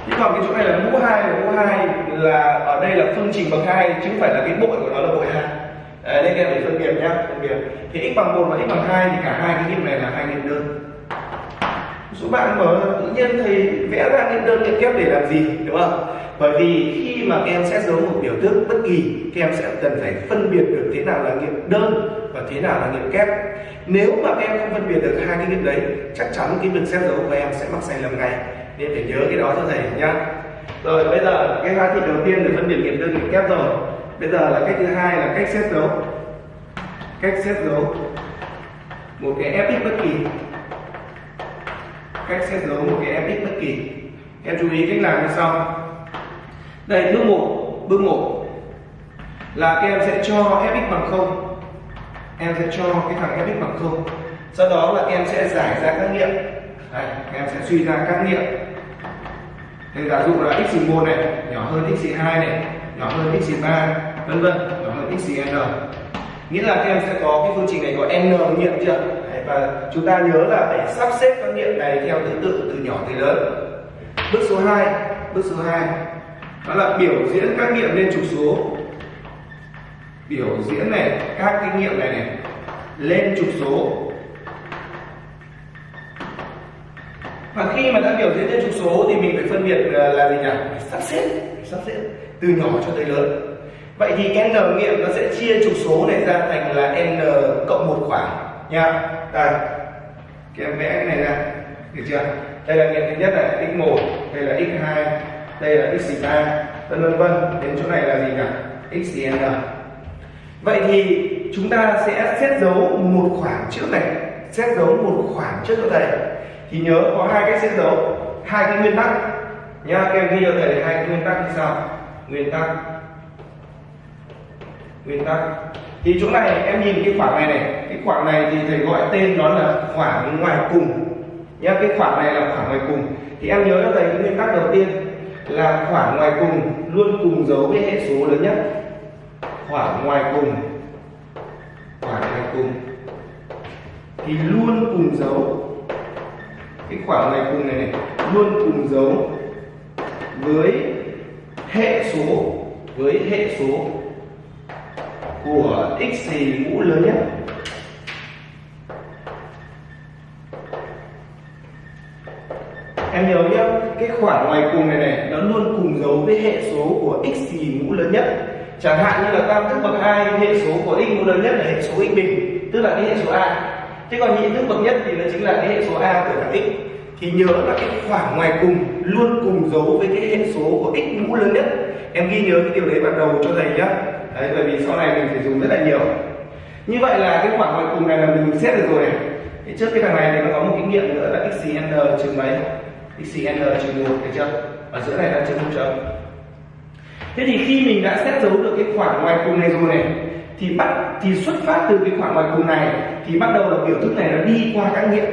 Thế còn cái chỗ này là mũ hai là mũ hai là ở đây là phương trình bậc hai chứ không phải là cái bội của nó là bội hai. Đấy, nên các em phải phân biệt nhá phân biệt. Thì x bằng một và x bằng hai thì cả hai cái nghiệm này là hai nghiệm đơn số bạn bảo tự nhiên thầy vẽ ra những đơn nghiệm kép để làm gì, đúng không? Bởi vì khi mà các em xét dấu một biểu thức bất kỳ, các em sẽ cần phải phân biệt được thế nào là nghiệm đơn và thế nào là nghiệm kép. Nếu mà các em không phân biệt được hai cái nghiệm đấy, chắc chắn cái việc xét dấu của em sẽ mắc sai lầm ngay. Nên phải nhớ cái đó cho thầy nhá. Rồi, bây giờ cái hóa thị đầu tiên để phân biệt nghiệm đơn nghiệm kép rồi. Bây giờ là cách thứ hai là cách xét dấu. Cách xét dấu. Một cái fx bất kỳ cách xét dấu một cái fx bất kỳ. Em chú ý cách làm như sau. Đây bước một bước một là các em sẽ cho fx bằng không. Em sẽ cho cái thằng fx bằng không. Sau đó là em sẽ giải ra các nghiệm. Đây, em sẽ suy ra các nghiệm. Thì giả dụ là x 1 này nhỏ hơn x 2 này nhỏ hơn x 3 vân vân nhỏ hơn x n. Nghĩa là các em sẽ có cái phương trình này có n nghiệm chưa? Và chúng ta nhớ là phải sắp xếp các nghiệm này theo thứ tự từ nhỏ tới lớn. Bước số 2 bước số 2 đó là biểu diễn các nghiệm lên trục số. Biểu diễn này, các kinh nghiệm này này, lên trục số. Và khi mà đã biểu diễn lên trục số thì mình phải phân biệt ờ, là gì nhỉ? Phải sắp xếp, phải sắp xếp từ nhỏ cho tới lớn. Vậy thì n nghiệm nó sẽ chia trục số này ra thành là n cộng một khoảng nha đây các em vẽ cái này ra. Được chưa? Đây là nghiệm thứ nhất là x 1 đây là x 2 đây là x 3 vân vân vân. Đến chỗ này là gì nhỉ? X n. Vậy thì chúng ta sẽ xét dấu một khoảng trước này, xét dấu một khoảng trước cho thầy. Thì nhớ có hai cách xét dấu, hai cái nguyên tắc nhá. Các em ghi cho thầy hai cái nguyên tắc như sau nguyên tắc nguyên tắc. Thì chỗ này, em nhìn cái khoảng này này. Cái khoảng này thì thầy gọi tên đó là khoảng ngoài cùng. Nhá, cái khoảng này là khoảng ngoài cùng. Thì em nhớ cho thầy cái nguyên tắc đầu tiên là khoảng ngoài cùng luôn cùng dấu với hệ số lớn nhất. Khoảng ngoài cùng. Khoảng ngoài cùng. Thì luôn cùng dấu. Cái khoảng ngoài cùng này này, luôn cùng dấu với hệ số, với hệ số của x thì mũ lớn nhất. Em nhớ nhé cái khoảng ngoài cùng này này, nó luôn cùng dấu với hệ số của x thì mũ lớn nhất. Chẳng hạn như là tam thức bậc hai, hệ số của x mũ lớn nhất là hệ số x bình, tức là cái hệ số a. Thế còn nhị thức bậc nhất thì nó chính là cái hệ số a của thằng x. Thì nhớ là cái khoảng ngoài cùng luôn cùng dấu với cái hệ số của x mũ lớn nhất. Em ghi nhớ cái điều đấy vào đầu cho thầy nhá đấy, bởi vì sau này mình phải dùng rất là nhiều. Như vậy là cái khoảng ngoài cùng này là mình xét được rồi này. Thì trước cái thằng này thì nó có một kinh nghiệm nữa là xn trừ mấy? Xn trừ một được chưa? Ở giữa này là trừ không chấm. Thế thì khi mình đã xét dấu được cái khoảng ngoài cùng này rồi này, thì bắt, thì xuất phát từ cái khoảng ngoài cùng này, thì bắt đầu là biểu thức này nó đi qua các nghiệm.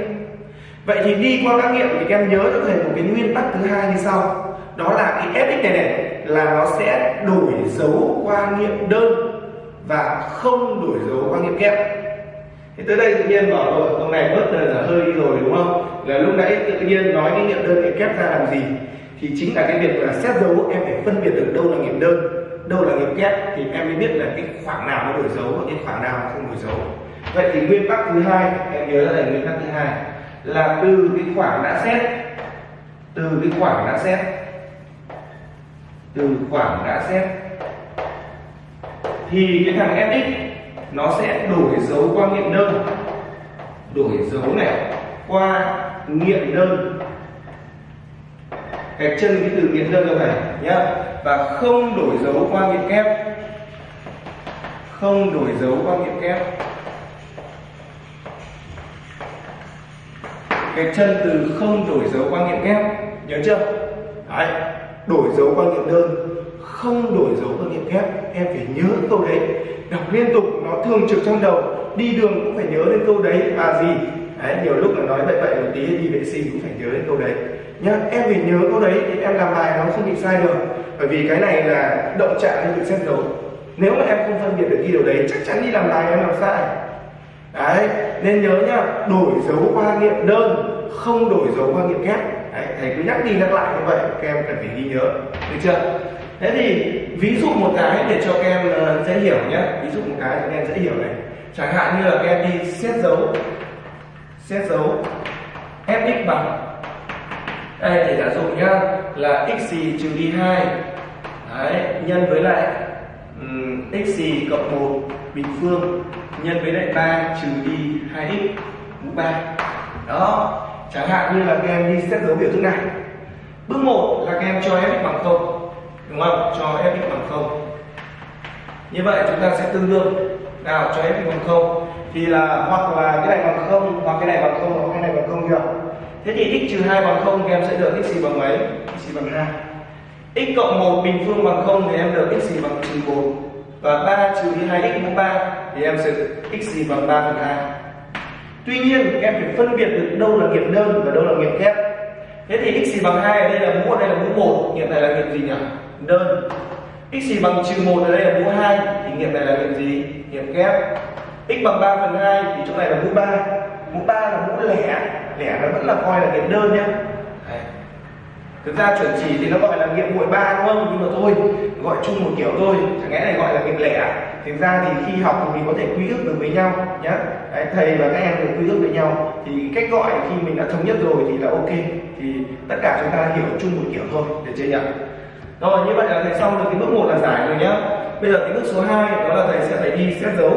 Vậy thì đi qua các nghiệm thì các em nhớ cho thầy một cái nguyên tắc thứ hai như sau đó là cái fx này này, là nó sẽ đổi dấu qua nghiệm đơn và không đổi dấu qua nghiệm kép. Thì tới đây tự nhiên bảo rồi ông này bớt là hơi đi rồi đúng không? Là lúc nãy tự nhiên nói cái nghiệm đơn nghiệm kép ra làm gì? Thì chính là cái việc là xét dấu, em phải phân biệt được đâu là nghiệm đơn, đâu là nghiệm kép, thì em mới biết là cái khoảng nào nó đổi dấu và cái khoảng nào không đổi dấu. Vậy thì nguyên tắc thứ hai, em nhớ là nguyên tắc thứ hai, là từ cái khoảng đã xét, từ cái khoảng đã xét từ khoảng đã xét, thì cái thằng fx nó sẽ đổi dấu qua nghiệm đơn. Đổi dấu này, qua nghiệm đơn. Gạch chân cái từ nghiệm đơn ra này nhá, và không đổi dấu qua nghiệm kép. Không đổi dấu qua nghiệm kép. Gạch chân từ không đổi dấu qua nghiệm kép, nhớ chưa? Đấy đổi dấu qua nghiệm đơn, không đổi dấu qua nghiệm kép em phải nhớ câu đấy. Đọc liên tục, nó thường trực trong đầu, đi đường cũng phải nhớ đến câu đấy à gì? Đấy, nhiều lúc là nói bậy bậy một tí, đi vệ sinh cũng phải nhớ đến câu đấy. Nhá, em phải nhớ câu đấy thì em làm bài nó không bị sai được. Bởi vì cái này là động trạng hay bị xét dấu. Nếu mà em không phân biệt được ghi điều đấy, chắc chắn đi làm bài em làm sai. Đấy, nên nhớ nhá, đổi dấu qua nghiệm đơn, không đổi dấu qua nghiệm kép thầy cứ nhắc đi nhắc lại như vậy các em cần phải ghi nhớ được chưa? Thế thì ví dụ một cái để cho các em ờ, dễ hiểu nhé. Ví dụ một cái cho các em dễ hiểu này. Chẳng hạn như là các em đi xét dấu xét dấu fx bằng đây thì giả dụ nhá là x gì trừ đi 2 Đấy, nhân với lại um, x gì cộng 1 bình phương nhân với lại 3 trừ đi 2x mũ 3 đó chẳng hạn như là các em đi xét dấu biểu thức này. Bước 1 là các em cho fx bằng 0 đúng không? Cho fx bằng 0 như vậy chúng ta sẽ tương đương. Nào, cho fx bằng 0 thì là hoặc là cái này bằng 0 hoặc cái này bằng 0 hoặc cái này bằng 0 được. Thế thì x trừ 2 bằng 0 thì em sẽ được x gì bằng mấy? X gì bằng 2 x cộng 1 bình phương bằng 0 thì em được x gì bằng trừ 1 và 3 trừ đi 2x mũ 3 thì em sẽ x gì bằng 3 phần 2 tuy nhiên em phải phân biệt được đâu là nghiệm đơn và đâu là nghiệm kép thế thì x gì bằng 2 ở đây là mũ, ở đây là mũ 1 nghiệm này là nghiệm gì nhỉ? Đơn. X gì bằng trừ 1 ở đây là mũ 2 thì nghiệm này là nghiệm gì? Nghiệm kép x bằng 3 phần 2 thì chỗ này là mũ 3 mũ 3 là mũ lẻ. Lẻ nó vẫn là coi là nghiệm đơn nhé thực ra chuẩn chỉ thì nó gọi là nghiệm muội ba đúng không? Nhưng mà thôi gọi chung một kiểu thôi chẳng lẽ này gọi là nghiệm lẻ à? thực ra thì khi học thì mình có thể quy ước được với nhau nhé Đấy, thầy và các em được quy ước với nhau. Thì cách gọi khi mình đã thống nhất rồi thì là ok. Thì tất cả chúng ta hiểu chung một kiểu thôi được chưa nhỉ? Rồi như vậy là thầy xong được cái bước một là giải rồi nhá. Bây giờ cái bước số 2 đó là thầy sẽ phải đi xét dấu.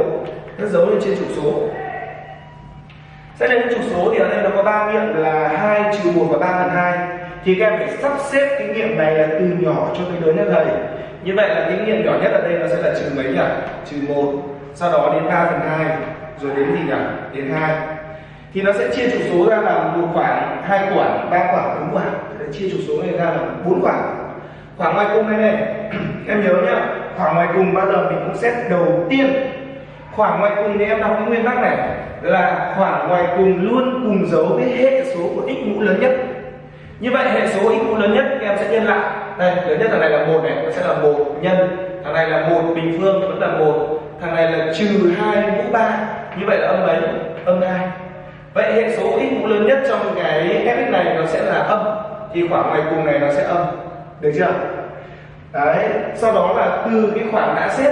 Xét dấu lên trên trục số. Xét lên trục số thì ở đây nó có ba nghiệm là hai trừ một và ba phần hai thì các em phải sắp xếp cái nghiệm này là từ nhỏ cho tới lớn nhất thầy. Như vậy là cái nghiệm nhỏ nhất ở đây nó sẽ là trừ mấy nhỉ? Trừ một, sau đó đến 3 phần hai, rồi đến gì nhỉ? Đến hai. Thì nó sẽ chia trục số ra làm một khoảng hai khoảng ba khoảng bốn khoảng để chia trục số này ra làm bốn khoảng khoảng ngoài cùng này này, em nhớ nhá. Khoảng ngoài cùng bao giờ mình cũng xét đầu tiên. Khoảng ngoài cùng thì em đọc cái nguyên tắc này, là khoảng ngoài cùng luôn cùng dấu với hệ số của x mũ lớn nhất như vậy hệ số x mũ lớn nhất, các em sẽ nhân lại. Đây, lớn nhất thằng này là một này, nó sẽ là một nhân. Thằng này là một bình phương, vẫn là một. Thằng này là trừ hai mũ ba. Như vậy là âm mấy? Âm hai. Vậy hệ số x mũ lớn nhất trong cái fx này nó sẽ là âm. Thì khoảng ngoài cùng này nó sẽ âm. Được chưa? Đấy, sau đó là từ cái khoảng đã xếp,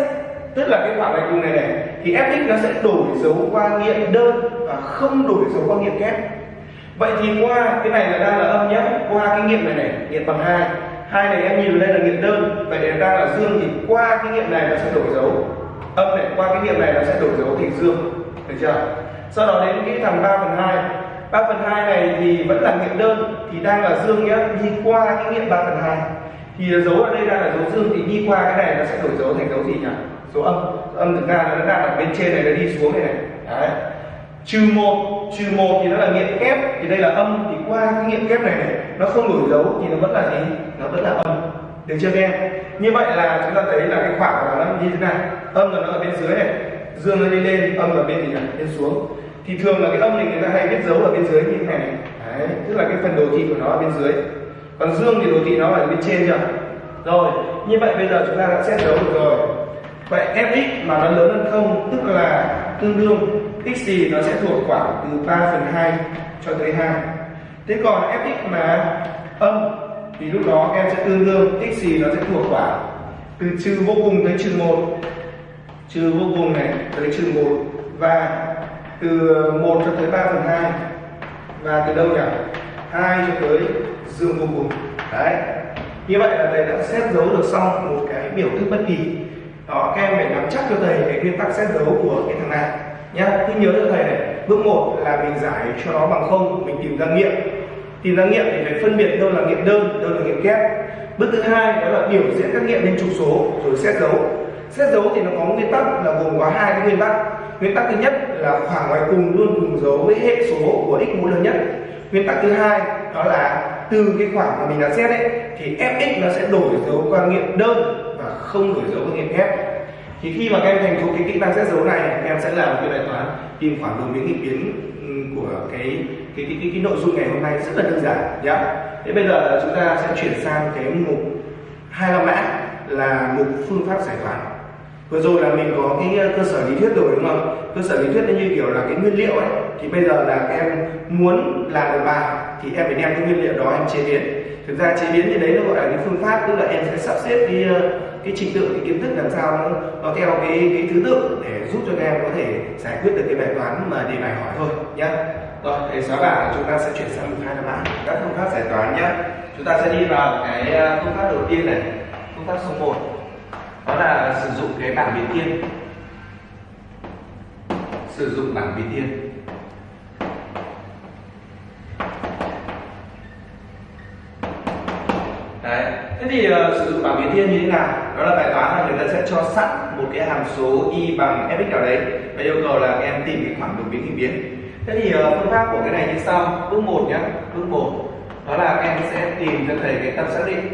tức là cái khoảng ngoài cùng này này, thì fx nó sẽ đổi dấu qua nghiệm đơn và không đổi dấu qua nghiệm kép vậy thì qua cái này là đang là âm nhé. Qua cái nghiệm này này, nghiệm bằng hai. Hai này em nhìn đây là nghiệm đơn. Vậy để đang là dương thì qua cái nghiệm này nó sẽ đổi dấu. Âm này, qua cái nghiệm này nó sẽ đổi dấu thành dương. Được chưa? Sau đó đến cái thằng 3 phần 2 3 phần 2 này thì vẫn là nghiệm đơn, thì đang là dương nhé. Đi qua cái nghiệm 3 phần 2 thì dấu ở đây đang là dấu dương, thì đi qua cái này nó sẽ đổi dấu thành dấu gì nhỉ? Dấu âm. Âm thực ra nó đang ở bên trên này, nó đi xuống này này. Đấy. Trừ một trừ một thì nó là nghiệm kép thì đây là âm. Thì qua cái nghiệm kép này, này nó không đổi dấu thì nó vẫn là gì? Nó vẫn là âm. Được chưa các em? Như vậy là chúng ta thấy là cái khoảng của nó như thế này âm là nó ở bên dưới này dương nó đi lên âm là bên gì này bên xuống. Thì thường là cái âm này người ta hay viết dấu ở bên dưới như thế này. Đấy, tức là cái phần đồ thị của nó ở bên dưới. Còn dương thì đồ thị nó ở bên trên chưa? Rồi như vậy bây giờ chúng ta đã xét dấu được rồi. Vậy fx mà nó lớn hơn không tức là tương đương x gì nó sẽ thuộc khoảng từ 3 phần 2 cho tới 2 thế còn fx mà âm, thì lúc đó em sẽ tương đương, x gì nó sẽ thuộc khoảng từ trừ vô cùng tới trừ 1 trừ vô cùng này tới trừ 1 và từ ờ, 1 cho tới 3 phần 2 và từ đâu nhỉ? 2 cho tới dương vô cùng. Đấy. Như vậy là thầy đã xét dấu được xong một cái biểu thức bất kỳ. Đó, các em phải nắm chắc cho thầy cái nguyên tắc xét dấu của cái thằng này nhá, cứ nhớ cho thầy này. Bước một là mình giải cho nó bằng không, mình tìm ra nghiệm. Tìm ra nghiệm thì phải phân biệt đâu là nghiệm đơn, đâu là nghiệm kép. Bước thứ hai đó là biểu diễn các nghiệm lên trục số, rồi xét dấu. Xét dấu thì nó có nguyên tắc là gồm có hai cái nguyên tắc. Nguyên tắc thứ nhất là khoảng ngoài cùng luôn cùng dấu với hệ số của x mũ lớn nhất. Nguyên tắc thứ hai đó là từ cái khoảng mà mình đã xét ấy, thì fx nó sẽ đổi dấu qua nghiệm đơn và không đổi dấu qua nghiệm kép thì khi mà các em thành thục cái kỹ năng xét dấu này các em sẽ làm cái bài toán tìm khoảng đường biến nghịch biến của cái cái cái, cái, cái nội dung ngày hôm nay rất là đơn giản nhá. Thế bây giờ chúng ta sẽ chuyển sang cái mục hai la mã là mục phương pháp giải toán. Vừa rồi là mình có cái ờ, cơ sở lý thuyết rồi đúng không? Cơ sở lý thuyết nó như kiểu là cái nguyên liệu ấy. Thì bây giờ là em muốn làm được bài thì em phải đem cái nguyên liệu đó em chế biến. Thực ra chế biến thì đấy nó gọi là cái phương pháp tức là em sẽ sắp xếp cái ờ, cái trình tự cái kiến thức làm sao nó, nó theo cái cái thứ tự để giúp cho các em có thể giải quyết được cái bài toán mà đề bài hỏi thôi nhé rồi để xóa bảng chúng ta sẽ chuyển sang mục hai là bảng các phương pháp giải toán nhé chúng ta sẽ đi vào cái à, phương pháp đầu tiên này. Phương pháp số 1 đó là sử dụng cái bảng biến thiên. Sử dụng bảng biến thiên. Thế thì uh, sử dụng bảng biến thiên như thế nào? Đó là bài toán là người ta sẽ cho sẵn một cái hàm số y bằng fx nào đấy và yêu cầu là em tìm cái khoảng đồng biến hình biến. Thế thì uh, phương pháp của cái này như sau. Bước một nhé bước một. Đó là em sẽ tìm cho thầy cái tập xác định.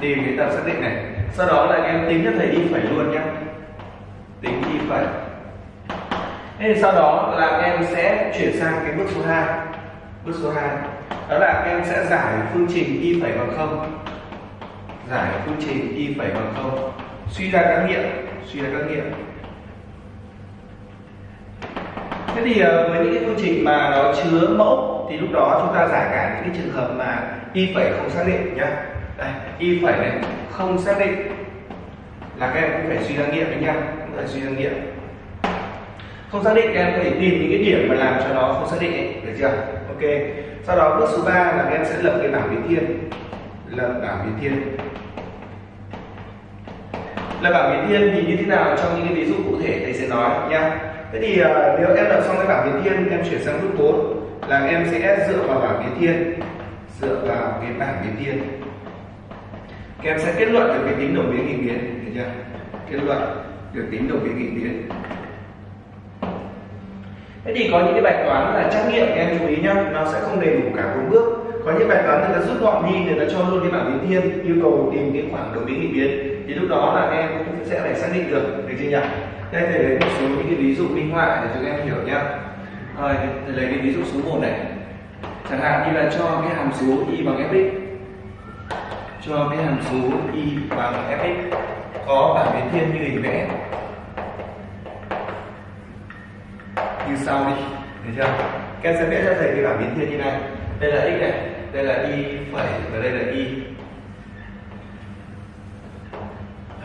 Tìm cái tập xác định này. Sau đó là em tính cho thầy y phẩy luôn nhé tính y phẩy. Thế thì sau đó là em sẽ chuyển sang cái bước số 2 bước số 2 đó là em sẽ giải phương trình y phẩy bằng không giải phương trình y phẩy bằng không? Suy ra các nghiệm suy ra các nghiệm. Thế thì ờ, với những cái phương trình mà nó chứa mẫu thì lúc đó chúng ta giải cả những cái trường hợp mà y phẩy không xác định nhá. Đây y phẩy này không xác định là các em cũng phải suy ra nghiệm đấy nhá cũng phải suy ra nghiệm. Không xác định các em có thể tìm những cái điểm mà làm cho nó không xác định ấy, được chưa? Ok. Sau đó bước số 3 là các em sẽ lập cái bảng biến thiên lập bảng biến thiên là bảng biến thiên thì như thế nào? Trong những cái ví dụ cụ thể thầy sẽ nói nhá. Thế thì uh, nếu em lập xong cái bảng biến thiên em chuyển sang bước 4 là em sẽ dựa vào bảng biến thiên dựa vào cái bảng biến thiên các em sẽ kết luận được cái tính đồng biến nghịch biến được chưa? Kết luận được tính đồng biến nghịch biến. Thế thì có những cái bài toán là trắc nghiệm em chú ý nhá. Nó sẽ không đầy đủ cả bốn bước. Có những bài toán người ta rút gọn đi người ta cho luôn cái bảng biến thiên yêu cầu tìm cái khoảng đồng biến nghịch biến thì lúc đó là em cũng sẽ phải xác định được được chưa nhỉ? Đây thầy lấy một số những cái ví dụ minh họa để cho các em hiểu nhá. Rồi, thầy lấy cái ví dụ số 1 này. Chẳng hạn như là cho cái hàm số y bằng fx cho cái hàm số y bằng fx có bảng biến thiên như hình vẽ. Như sau đi được chưa? Các em sẽ vẽ cho thầy cái bảng biến thiên như này. Đây là x này, đây là y phẩy và đây là y.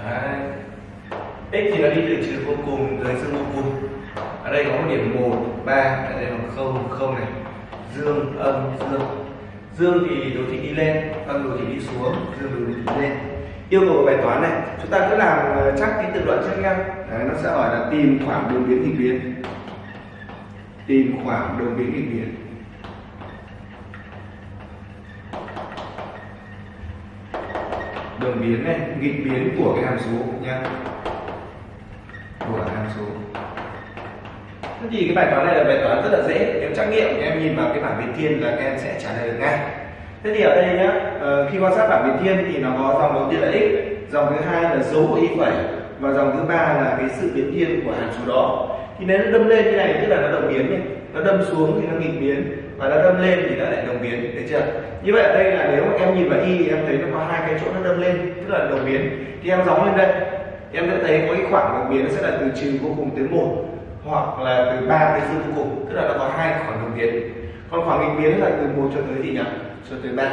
Đấy. x thì nó đi từ trừ vô cùng tới dương vô cùng. Ở đây có một điểm một ba ở đây là không không này. Dương âm dương. Dương thì đồ thị đi lên âm đồ thị đi xuống dương đồ thị đi lên. Yêu cầu bài toán này chúng ta cứ làm ờ, chắc cái tự luận trước nhau Đấy, nó sẽ hỏi là tìm khoảng đường biến hình biến. Tìm khoảng đường biến hình biến. Đường biến này, nghịch biến của cái hàm số nha của hàm số. Thế thì cái bài toán này là bài toán rất là dễ nếu trắc nghiệm, em nhìn vào cái bảng biến thiên là các em sẽ trả lời được ngay. Thế thì ở đây nhá ờ, khi quan sát bảng biến thiên thì nó có dòng đầu tiên là x, dòng thứ hai là dấu của y phẩy, và dòng thứ ba là cái sự biến thiên của hàm số đó. Thì nếu nó đâm lên như này, tức là nó đồng biến này, nó đâm xuống thì nó nghịch biến và nó đâm lên thì nó lại đồng biến, được chưa? Như vậy ở đây là nếu mà em nhìn vào y em thấy nó có hai cái chỗ nó đâm lên, tức là đồng biến. Thì em gióng lên đây. Em sẽ thấy có cái khoảng đồng biến nó sẽ là từ trừ vô cùng tới một, hoặc là từ 3 tới dương vô cùng, tức là nó có hai khoảng đồng biến. Còn khoảng nghịch biến là từ một cho tới gì nhỉ? Cho tới ba.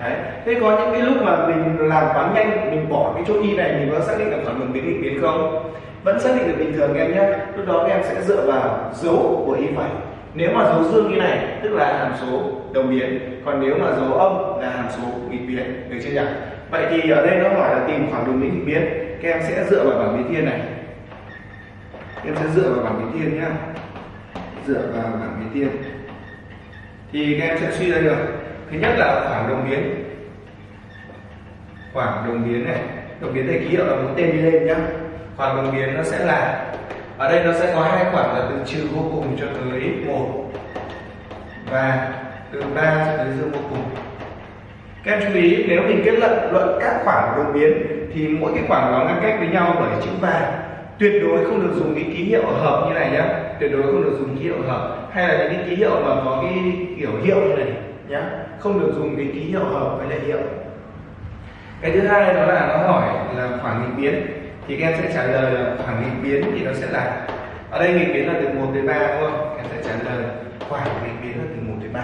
Đấy. Thế có những cái lúc mà mình làm toán nhanh, mình bỏ cái chỗ y này, mình có xác định được khoảng đồng biến nghịch biến không? Vẫn xác định được bình thường em nhé. Lúc đó em sẽ dựa vào dấu của y phẩy nếu mà dấu dương như này tức là hàm số đồng biến còn nếu mà dấu âm là hàm số nghịch biến được chưa nhỉ? Vậy thì ở đây nó hỏi là tìm khoảng đồng biến nghịch biến các em sẽ dựa vào bảng biến thiên này. Em sẽ dựa vào bảng biến thiên nhé, dựa vào bảng biến thiên. Thì các em sẽ suy ra được thứ nhất là khoảng đồng biến. Khoảng đồng biến này đồng biến thầy ký hiệu là mũi tên đi lên nhá. Khoảng đồng biến nó sẽ là ở đây nó sẽ có hai khoảng là từ trừ vô cùng cho tới một. Và từ 3 cho tới dương vô cùng. Các em chú ý, nếu mình kết luận luận các khoảng đột biến, thì mỗi cái khoảng đó ngăn cách với nhau bởi chữ và tuyệt đối không được dùng cái ký hiệu hợp như này nhé tuyệt đối không được dùng ký hiệu hợp. Hay là những cái ký hiệu mà có cái kiểu hiệu như này nhé không được dùng cái ký hiệu hợp với lại hiệu. Cái thứ hai đó là nó hỏi là khoảng nghịch biến thì các em sẽ trả lời là khoảng nghịch biến thì nó sẽ là, ở đây nghịch biến là từ 1 đến 3 đúng không? Em sẽ trả lời khoảng nghịch biến là từ 1 đến 3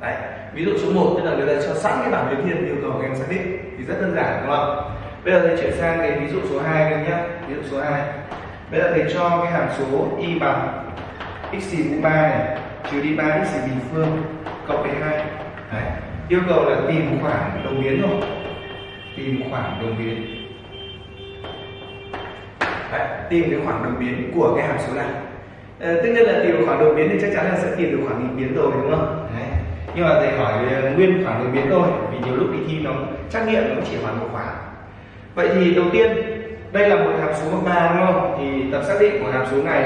đấy, ví dụ số 1 tức là người ta cho sẵn cái bảng biến thiên yêu cầu các em xác định thì rất đơn giản, đúng không? Bây giờ thầy chuyển sang cái ví dụ số 2 các em nhé ví dụ số 2 bây giờ thầy cho cái hàm số y bằng x mũ 3 này, trừ đi 3 x bình phương, cộng với 2 đấy, yêu cầu là tìm khoảng đồng biến rồi tìm khoảng đồng biến phải tìm cái khoảng đột biến của cái hàm số này. À, tất nhiên là tìm khoảng đột biến thì chắc chắn là sẽ tìm được khoảng nghịch biến rồi đúng không? Đấy. nhưng mà thầy hỏi ờ, nguyên khoảng đột biến thôi vì nhiều lúc đi thi nó trắc nghiệm nó chỉ khoảng một khoảng vậy thì đầu tiên đây là một hàm số bằng ba đúng không? Thì tập xác định của hàm số này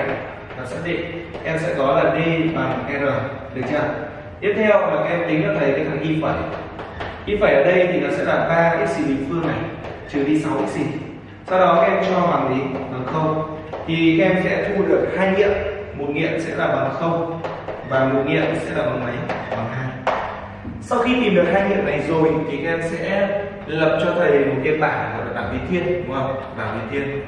tập xác định em sẽ có là d bằng r được chưa? Tiếp theo là các em tính cho thầy cái thằng y phẩy. Y phẩy ở đây thì nó sẽ là 3 x bình phương này trừ đi 6 x sau đó các em cho bằng gì? Bằng không, thì các em sẽ thu được hai nghiệm. Một nghiệm sẽ là bằng không và một nghiệm sẽ là bằng mấy? Bằng hai. Sau khi tìm được hai nghiệm này rồi thì các em sẽ lập cho thầy một cái bảng gọi là bảng biến thiên, đúng không? Bảng biến thiên.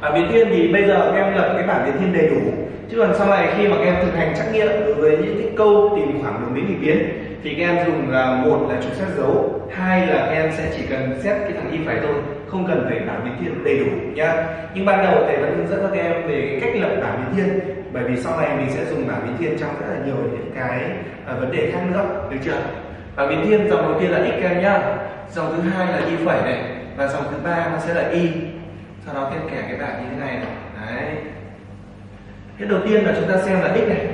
Bảng biến thiên thì bây giờ các em lập cái bảng biến thiên đầy đủ. Chứ còn sau này khi mà các em thực hành trắc nghiệm đối với những cái câu tìm khoảng đường biến thì biến, thì các em dùng là một là trục xét dấu, hai là các em sẽ chỉ cần xét cái thằng y phải thôi không cần phải bảng biến thiên đầy đủ nhá. Nhưng ban đầu thầy vẫn hướng dẫn các em về cách lập bảng biến thiên bởi vì sau này mình sẽ dùng bảng biến thiên trong rất là nhiều những cái uh, vấn đề khác nữa được chưa? Bảng biến thiên dòng đầu tiên là x các em nhá. Dòng thứ hai là y phẩy này và dòng thứ ba nó sẽ là y. Sau đó thêm kẻ cái bảng như thế này, này. Đấy. Cái đầu tiên là chúng ta xem là x này.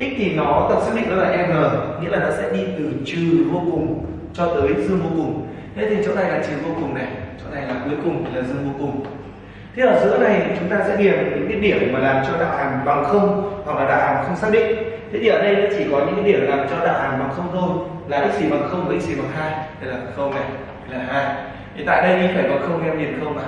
X thì nó tập xác định nó là r nghĩa là nó sẽ đi từ trừ vô cùng cho tới dương vô cùng. Thế thì chỗ này là trừ vô cùng này chỗ này là cuối cùng là dương vô cùng. Thế ở giữa này chúng ta sẽ điền những cái điểm mà làm cho đạo hàm bằng không hoặc là đạo hàm không xác định. Thế thì ở đây nó chỉ có những cái điểm làm cho đạo hàm bằng không thôi là x gì bằng không với x gì bằng hai. Đây là không này đây là hai. Thì tại đây đi phải bằng không em điền không vào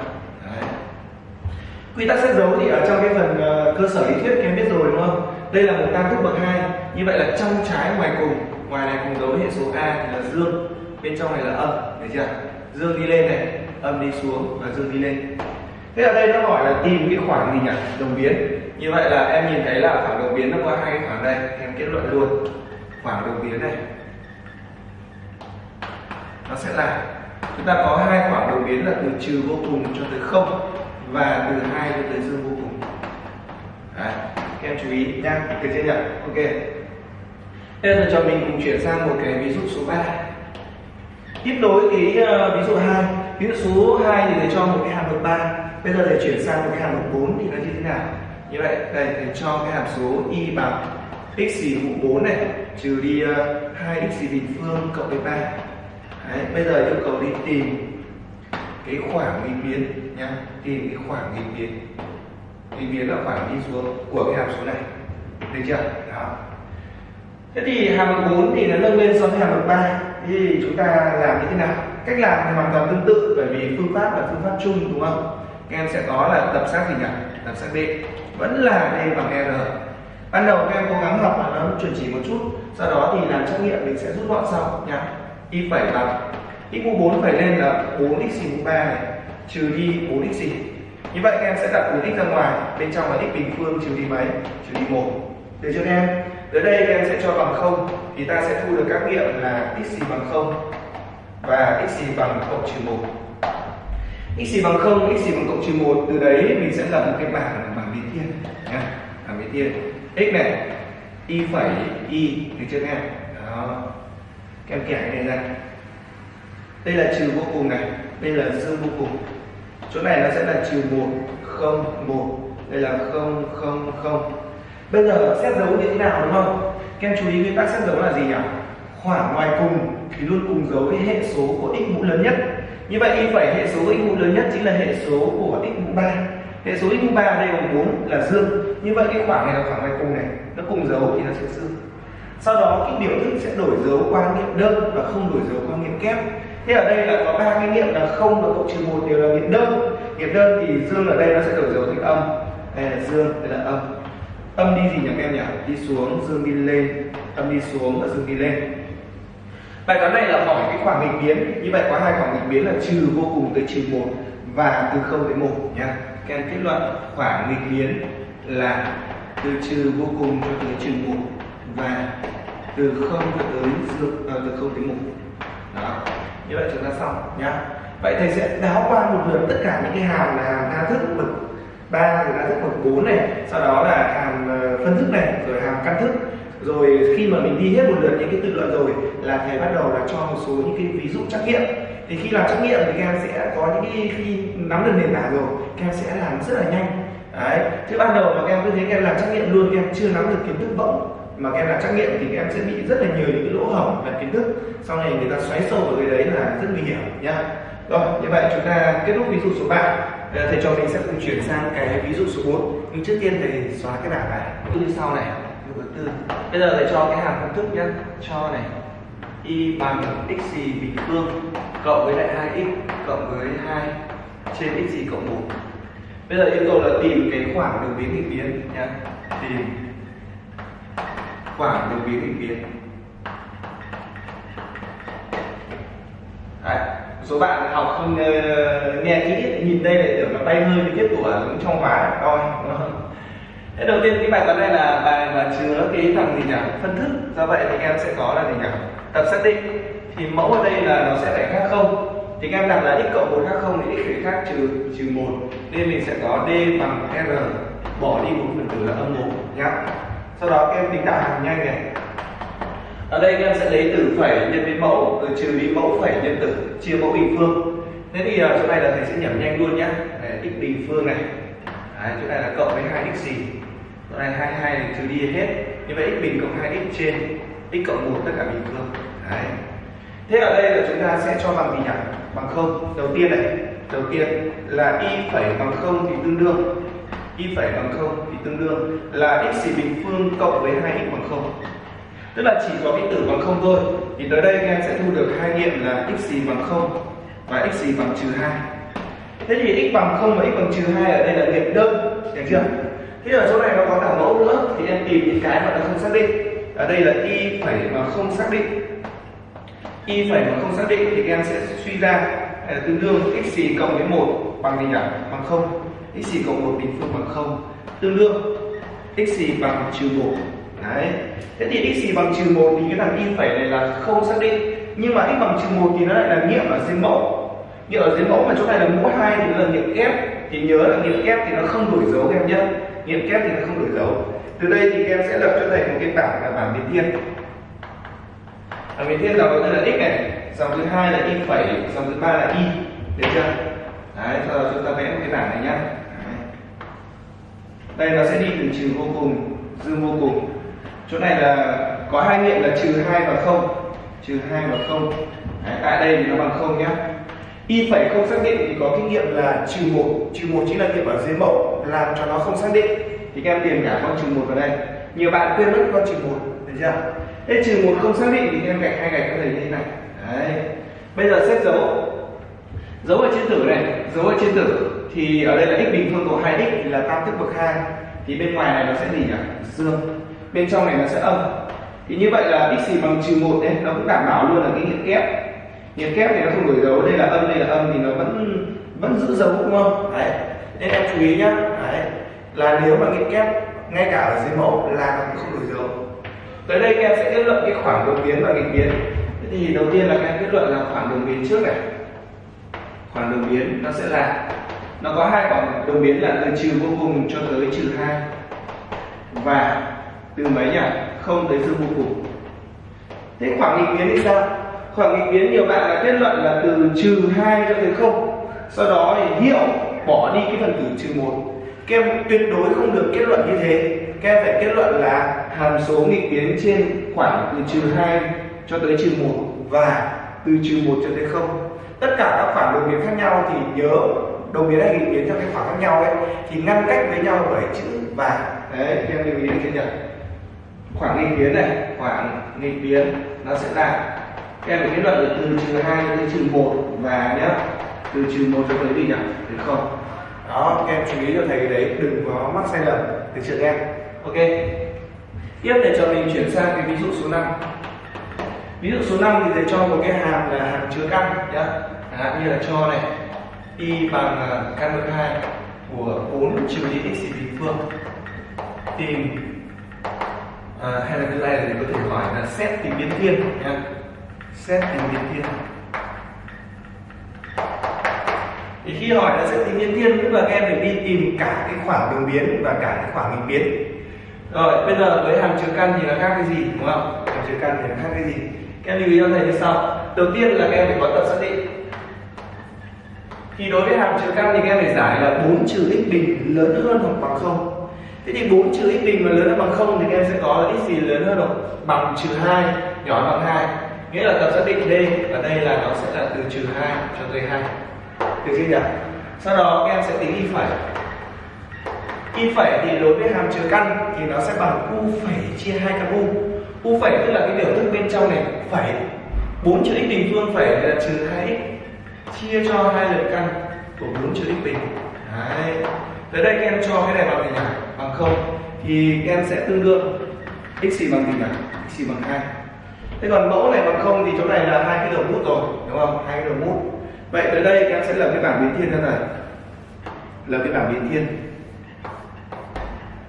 quy tắc xét dấu thì ở trong cái phần uh, cơ sở lý thuyết em biết rồi đúng không? Đây là một tam thức bậc hai. Như vậy là trong trái ngoài cùng ngoài này cùng dấu hệ số a thì là dương bên trong này là âm được chưa? Dương đi lên này âm đi xuống và dương đi lên. Thế ở đây nó hỏi là tìm cái khoảng gì nhỉ? Đồng biến. Như vậy là em nhìn thấy là khoảng đồng biến nó có hai cái khoảng đây em kết luận luôn. Khoảng đồng biến này. Nó sẽ là chúng ta có hai khoảng đồng biến là từ trừ vô cùng cho tới không và từ hai cho tới dương vô cùng. Đấy, các em chú ý nha được chưa nhỉ? Ok. Bây giờ cho mình cùng chuyển sang một cái ví dụ số 3 tiếp nối cái uh, ví dụ 2 ví dụ số 2 thì thầy cho một cái hàm bậc 3 bây giờ thầy chuyển sang một cái hàm bậc 4 thì nó như thế nào? Như vậy đây thầy cho cái hàm số y bằng x gì mũ 4 này trừ đi ờ, uh, 2 x gì bình phương cộng với 3 Đấy, bây giờ yêu cầu đi tìm cái khoảng nghịch biến nhá. Tìm cái khoảng nghịch biến. Nghịch biến là khoảng đi xuống của cái hàm số này. Được chưa? Đó. Thế thì hàm bậc 4 thì nó nâng lên so với hàm bậc 3 thì chúng ta làm như thế nào? Cách làm thì hoàn toàn tương tự, bởi vì phương pháp là phương pháp chung, đúng không? Các em sẽ có là tập xác gì nhỉ? Tập xác d vẫn là d bằng r. Ban đầu các em cố gắng học là nó chuẩn chỉ một chút, sau đó thì làm trắc nghiệm, mình sẽ rút gọn sau nhá y phẩy bằng x mũ 4 phải lên là 4x mũ 3 này, trừ đi 4x như vậy các em sẽ đặt 4x ra ngoài, bên trong là x bình phương trừ đi mấy? Trừ đi một. Được chưa các em tới đây em sẽ cho bằng 0 thì ta sẽ thu được các nghiệm là x gì bằng 0 và x gì bằng cộng trừ 1 x gì bằng 0, x gì bằng cộng trừ 1 từ đấy mình sẽ lập một cái bảng bảng biến thiên nhá bảng biến thiên. X này y phẩy y được chưa các em đó. Các em kẻ cái này ra. Đây là trừ vô cùng này đây là dương vô cùng. Chỗ này nó sẽ là trừ một không một. Đây là không không không bây giờ xét dấu như thế nào đúng không? Các em chú ý nguyên tắc xét dấu là gì nhỉ? Khoảng ngoài cùng thì luôn cùng dấu với hệ số của x mũ lớn nhất. Như vậy y phải hệ số x mũ lớn nhất chính là hệ số của x mũ 3 hệ số x mũ 3 đây bằng 4 là dương. Như vậy cái khoảng này là khoảng ngoài cùng này. Nó cùng dấu thì nó sẽ dương sau đó cái biểu thức sẽ đổi dấu qua nghiệm đơn và không đổi dấu qua nghiệm kép. Thế ở đây là có ba cái nghiệm là không và cộng trừ một đều là nghiệm đơn. Nghiệm đơn thì dương ở đây nó sẽ đổi dấu thành âm. Đây là dương, đây là âm tâm đi gì nhỉ các em nhỉ? Đi xuống dương đi lên. Tâm đi xuống và dương đi lên. Bài toán này là hỏi cái khoảng nghịch biến. Như vậy có hai khoảng nghịch biến là trừ vô cùng tới trừ một và từ không tới một nha các em kết luận khoảng nghịch biến là từ trừ vô cùng cho tới trừ một và từ không cho tới dương à, từ không tới một. Đó. Như vậy chúng ta xong nhá. Vậy thầy sẽ đáo qua một lượt tất cả những cái hàm là hàm tha thức bậc ba rồi tha thức bậc bốn này, sau đó là hàm ờ, phân thức này, rồi hàm căn thức. Rồi khi mà mình đi hết một lượt những cái tự luận rồi là thầy bắt đầu là cho một số những cái ví dụ trắc nghiệm. Thì khi làm trắc nghiệm thì các em sẽ có những cái khi nắm được nền tảng rồi, các em sẽ làm rất là nhanh. Đấy. Chứ ban đầu mà các em cứ thế các em làm trắc nghiệm luôn, các em chưa nắm được kiến thức bỗng mà các em làm trắc nghiệm thì các em sẽ bị rất là nhiều những cái lỗ hổng về kiến thức. Sau này người ta xoáy sâu vào cái đấy là rất nguy hiểm nhá. Rồi như vậy chúng ta kết thúc ví dụ số 3 Ờ, thầy cho mình sẽ cùng chuyển sang cái ví dụ số 4 nhưng trước tiên thầy xóa cái bảng này. Như sau này, ví dụ tư. Bây giờ thầy cho cái hàm công thức nhá. Cho này, y bằng x gì bình phương cộng với lại 2x cộng với 2 trên x gì cộng 1 bây giờ yêu cầu là tìm cái khoảng đường biến nghịch biến nhá. Tìm khoảng đường biến nghịch biến. Đấy số bạn học không uh, nghe kỹ nhìn đây lại tưởng là tay hơi thì tiếp quả giống trong hóa đôi thế đầu tiên cái bài toán này là bài mà chứa cái thằng gì nhỉ? Phân thức. Do vậy thì em sẽ có là gì nhỉ? Tập xác định. Thì mẫu ở đây là nó sẽ phải khác không? Thì các em đặt là x cộng một khác không thì x phải khác trừ trừ một. Nên mình sẽ có d bằng r. Bỏ đi một phần tử là âm một nhá. Sau đó các em tính tạo hàm nhanh này ở đây các em sẽ lấy từ phẩy nhân với mẫu rồi trừ đi mẫu phẩy nhân tử chia mẫu bình phương. Thế thì ở chỗ này là thầy sẽ nhẩm nhanh luôn nhá. Đấy, x bình phương này. Đấy, chỗ này là cộng với hai x gì? Chỗ này hai hai trừ đi hết. Như vậy x bình cộng hai x trên x cộng một tất cả bình phương. Đấy. thế ở đây là chúng ta sẽ cho bằng gì nhỉ? Bằng không. Đầu tiên này đầu tiên là y phẩy bằng không thì tương đương. Y phẩy bằng không thì tương đương. Là x bình phương cộng với hai x bằng không? Tức là chỉ có cái tử bằng không thôi. Thì tới đây các em sẽ thu được hai nghiệm là x gì bằng không và x gì bằng trừ hai. Thế thì x bằng không và x bằng trừ hai ở đây là nghiệm đơn. Được chưa? Thế ở chỗ này nó có cả mẫu nữa. Thì em tìm những cái mà nó không xác định. Ở đây là y phẩy mà không xác định. Y phẩy mà không xác định thì các em sẽ suy ra à, tương đương x gì cộng với một bằng gì nhỉ? Bằng không. X gì cộng một bình phương bằng không? Tương đương x gì bằng trừ một đấy. Thế thì x gì bằng trừ một thì cái thằng y phẩy này là không xác định. Nhưng mà x bằng trừ một thì nó lại là nghiệm ở dưới mẫu. Nghiệm ở dưới mẫu mà chỗ này là mũ hai thì nó là nghiệm kép. Thì nhớ là nghiệm kép thì nó không đổi dấu các em nhé. Nghiệm kép thì nó không đổi dấu. Từ đây thì các em sẽ lập cho thầy một cái bảng là bảng biến thiên bảng biến thiên dòng có tiên là x này, dòng thứ hai là y phẩy, dòng thứ ba là y. Được chưa? Đấy sau đó chúng ta vẽ một cái bảng này nhá. Đây nó sẽ đi từ trừ vô cùng, dư vô cùng chỗ này là có hai nghiệm là trừ hai và không. Trừ hai và không. Tại đây thì nó bằng không nhé. y phẩy không xác định thì có kinh nghiệm là trừ một. Trừ một chính là nghiệm ở dưới mẫu, làm cho nó không xác định. Thì các em điền cả con trừ một vào đây. Nhiều bạn quên mất con trừ một được chưa? Thế trừ một không xác định thì các em gạch hai gạch có thể như thế này. Đấy. Bây giờ xét dấu. Dấu ở trên tử này, dấu ở trên tử thì ở đây là x bình phương của 2x là tam thức bậc hai. Thì bên ngoài này nó sẽ gì nhỉ? Dương bên trong này nó sẽ âm. Thì như vậy là x gì bằng trừ một đấy nó cũng đảm bảo luôn là cái nghiệm kép. Nghiệm kép thì nó không đổi dấu đây là âm đây là âm thì nó vẫn vẫn giữ dấu đúng không? Đấy nên em chú ý nhá. Đấy là nếu mà nghiệm kép ngay cả ở dưới mẫu là nó cũng không đổi dấu. Tới đây các em sẽ kết luận cái khoảng đồng biến và nghịch biến. Thế thì đầu tiên là các em kết luận là khoảng đồng biến trước này. Khoảng đồng biến nó sẽ là nó có hai khoảng đồng biến là từ trừ vô cùng cho tới trừ hai. Và từ mấy nhỉ? Không tới dương vô cùng. Thế khoảng nghịch biến thì sao khoảng nghịch biến nhiều bạn là kết luận là từ trừ hai cho tới không. Sau đó thì hiểu bỏ đi cái phần tử trừ một. Các em tuyệt đối không được kết luận như thế. Các em phải kết luận là hàm số nghịch biến trên khoảng từ trừ hai cho tới trừ một và từ trừ một cho tới không. Tất cả các khoảng đồng biến khác nhau thì nhớ đồng biến hay nghịch biến trong cái khoảng khác nhau ấy, thì ngăn cách với nhau bởi chữ và. Đấy các em lưu ý chưa nhỉ? Khoảng nghịch biến này khoảng nghịch biến nó sẽ là em phải kết luận là từ trừ hai tới trừ một và nhé từ trừ một cho tới gì nhỉ? Từ không. Đó các em chú ý cho thầy cái đấy đừng có mắc sai lầm. Được chưa em? Ok. Tiếp để cho mình chuyển sang cái ví dụ số 5 ví dụ số 5 thì thầy cho một cái hàm là hàm chứa căn nhá. Chẳng hạn như là cho này y bằng à, căn bậc hai của 4 trừ đi x bình phương. Tìm à, hay là cái này thì có thể hỏi là xét tìm biến thiên. Nha, xét tìm biến thiên. Thì khi hỏi là xét tìm biến thiên tức là các em phải đi tìm cả cái khoảng đường biến và cả cái khoảng nghịch biến. Rồi bây giờ với hàm chứa căn thì là khác cái gì đúng không? Hàm chứa căn thì là khác cái gì? Các em lưu ý cho thầy như sau. Đầu tiên là các em phải có tập xác định. Thì đối với hàm chứa căn thì các em phải giải là 4 trừ x bình lớn hơn hoặc bằng không thế thì 4 trừ x bình mà lớn hơn bằng không thì các em sẽ có là x gì lớn hơn rồi bằng trừ 2 nhỏ hơn bằng 2 nghĩa là tập xác định d và đây là nó sẽ là từ trừ 2 cho tới 2 được chưa nhỉ? Sau đó các em sẽ tính y phẩy. Y phẩy thì đối với hàm trừ căn thì nó sẽ bằng u phẩy chia hai căn u. U phẩy tức là cái biểu thức bên trong này, phẩy. 4 chữ x bình phương phẩy là trừ 2x chia cho hai lần căn của 4 chữ x bình. Đấy tới đây các em cho cái này bằng gì nhỉ? Bằng không. Thì các em sẽ tương đương x bằng gì nhỉ? x bằng hai. thế còn mẫu này bằng không thì chỗ này là hai cái đầu mút rồi, đúng không? Hai cái đầu mút. Vậy tới đây các em sẽ lập cái bảng biến thiên ra này. Lập cái bảng biến thiên.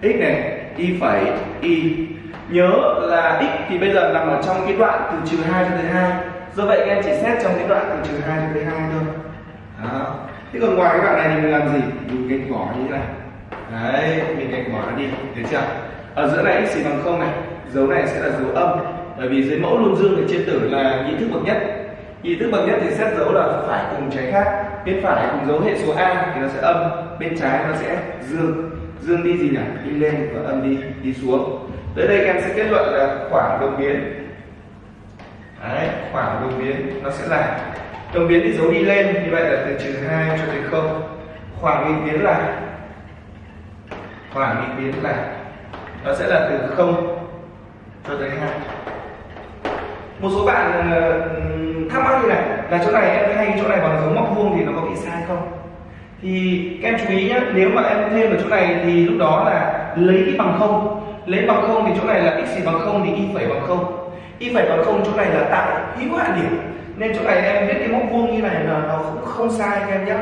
X này, y phẩy y. Nhớ là x thì bây giờ nằm ở trong cái đoạn từ trừ 2 cho tới 2 do vậy các em chỉ xét trong cái đoạn từ trừ 2 cho tới 2 thôi. Đó thế còn ngoài cái đoạn này thì mình làm gì? Mình gạch bỏ như thế này. Đấy mình gạch bỏ nó đi được chưa? Ở giữa này x bằng không này dấu này sẽ là dấu âm bởi vì dưới mẫu luôn dương thì trên tử là nhị thức bậc nhất. Nhị thức bậc nhất thì xét dấu là phải cùng trái khác. Bên phải cùng dấu hệ số a thì nó sẽ âm bên trái nó sẽ dương. Dương đi gì nhỉ? Đi lên và âm đi đi xuống. Tới đây các em sẽ kết luận là khoảng đồng biến. Đấy, khoảng đồng biến nó sẽ là đồng biến thì dấu đi lên, như vậy là từ trừ 2 cho tới không. Khoảng nghịch biến là khoảng nghịch biến là nó sẽ là từ 0 cho tới 2 một số bạn ờ, thắc mắc như này, là chỗ này em thay chỗ này bằng dấu móc vuông thì nó có bị sai không? Thì các em chú ý nhé nếu mà em thêm ở chỗ này thì lúc đó là lấy cái bằng không. Lấy bằng không thì chỗ này là x bằng không thì y phẩy bằng không. Y phẩy bằng không chỗ này là tại hữu hạn điểm nên chỗ này em viết cái móc vuông như này là nó cũng không sai các em nhé.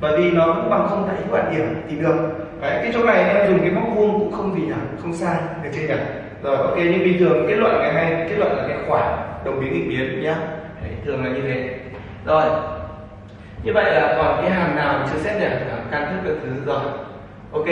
Bởi vì nó cũng bằng không tại hữu hạn điểm thì được. Đấy, cái chỗ này em dùng cái móc vuông cũng không gì nhỉ không sai được chưa nhỉ? Rồi ok nhưng bình thường kết luận ngày hay kết luận là cái khoảng đồng biến nghịch biến nhá Đấy, thường là như thế. Rồi như vậy là còn cái hàm nào chưa xét nhỉ? Căn thức các thứ rồi. Ok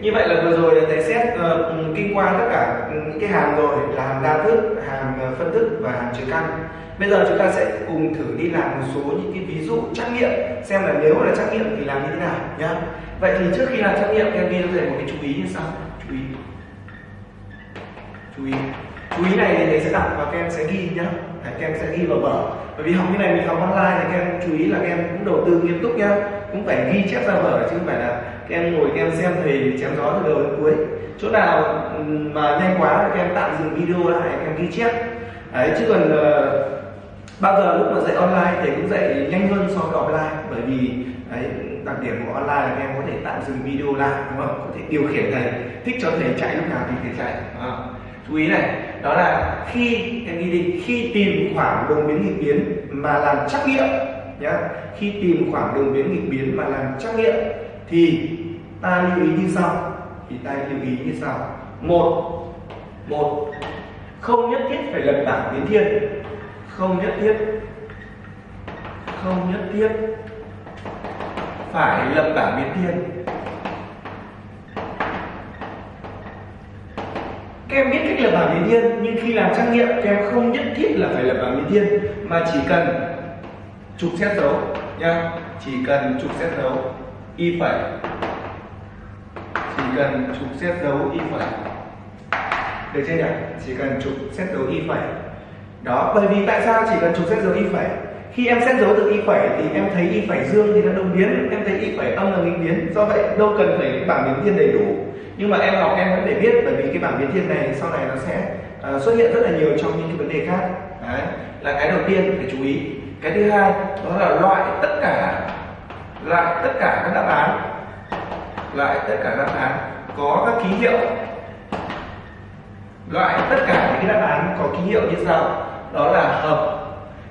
như vậy là vừa rồi là thầy xét uh, kinh qua tất cả những cái hàm rồi là hàm đa thức hàm ờ, phân thức và hàm trừ căn. Bây giờ chúng ta sẽ cùng thử đi làm một số những cái ví dụ trắc nghiệm xem là nếu là trắc nghiệm thì làm như thế nào nhá. Vậy thì trước khi làm trắc nghiệm em ghi cho thầy một cái chú ý như sau. Chú ý. Chú ý. Chú ý này thì thầy sẽ đọc và các em sẽ ghi nhá. Đấy, các em sẽ ghi vào vở bởi vì học như này mình học online thì các em chú ý là các em cũng đầu tư nghiêm túc nhá. Cũng phải ghi chép ra vở chứ không phải là các em ngồi các em xem thầy chém gió từ đầu đến cuối. Chỗ nào ừ, mà nhanh quá thì các em tạm dừng video lại các em ghi chép. Đấy chứ còn uh, bao giờ lúc mà dạy online thầy cũng dạy nhanh hơn so với offline. Bởi vì đấy, đặc điểm của online là các em có thể tạm dừng video lại đúng không? Có thể điều khiển thầy thích cho thầy chạy lúc nào thì thầy chạy à. chú ý này đó là khi em ghi định khi tìm khoảng đồng biến nghịch biến mà làm trắc nghiệm nhá. Khi tìm khoảng đồng biến nghịch biến mà làm trắc nghiệm thì ta lưu ý như sau. Thì ta lưu ý như sau. Một một, không nhất thiết phải lập bảng biến thiên. Không nhất thiết. Không nhất thiết. Phải lập bảng biến thiên. Các em biết cách lập bảng biến thiên, nhưng khi làm trắc nghiệm, các em không nhất thiết là phải lập bảng biến thiên, mà chỉ cần chụp xét dấu nha chỉ cần chụp xét dấu, y phẩy cần trục xét dấu y phẩy được chưa nhỉ? Chỉ cần trục xét dấu y phẩy đó bởi vì tại sao chỉ cần trục xét dấu y phẩy khi em xét dấu từ y phẩy thì em thấy y phẩy dương thì nó đồng biến em thấy y phẩy âm là nghịch biến. Do vậy đâu cần phải bảng biến thiên đầy đủ. Nhưng mà em học em vẫn để biết bởi vì cái bảng biến thiên này sau này nó sẽ uh, xuất hiện rất là nhiều trong những cái vấn đề khác. Đấy là cái đầu tiên phải chú ý. Cái thứ hai đó là loại tất cả loại tất cả các đáp án loại tất cả đáp án có các ký hiệu. Loại tất cả những cái đáp án có ký hiệu như sau. Đó là hợp.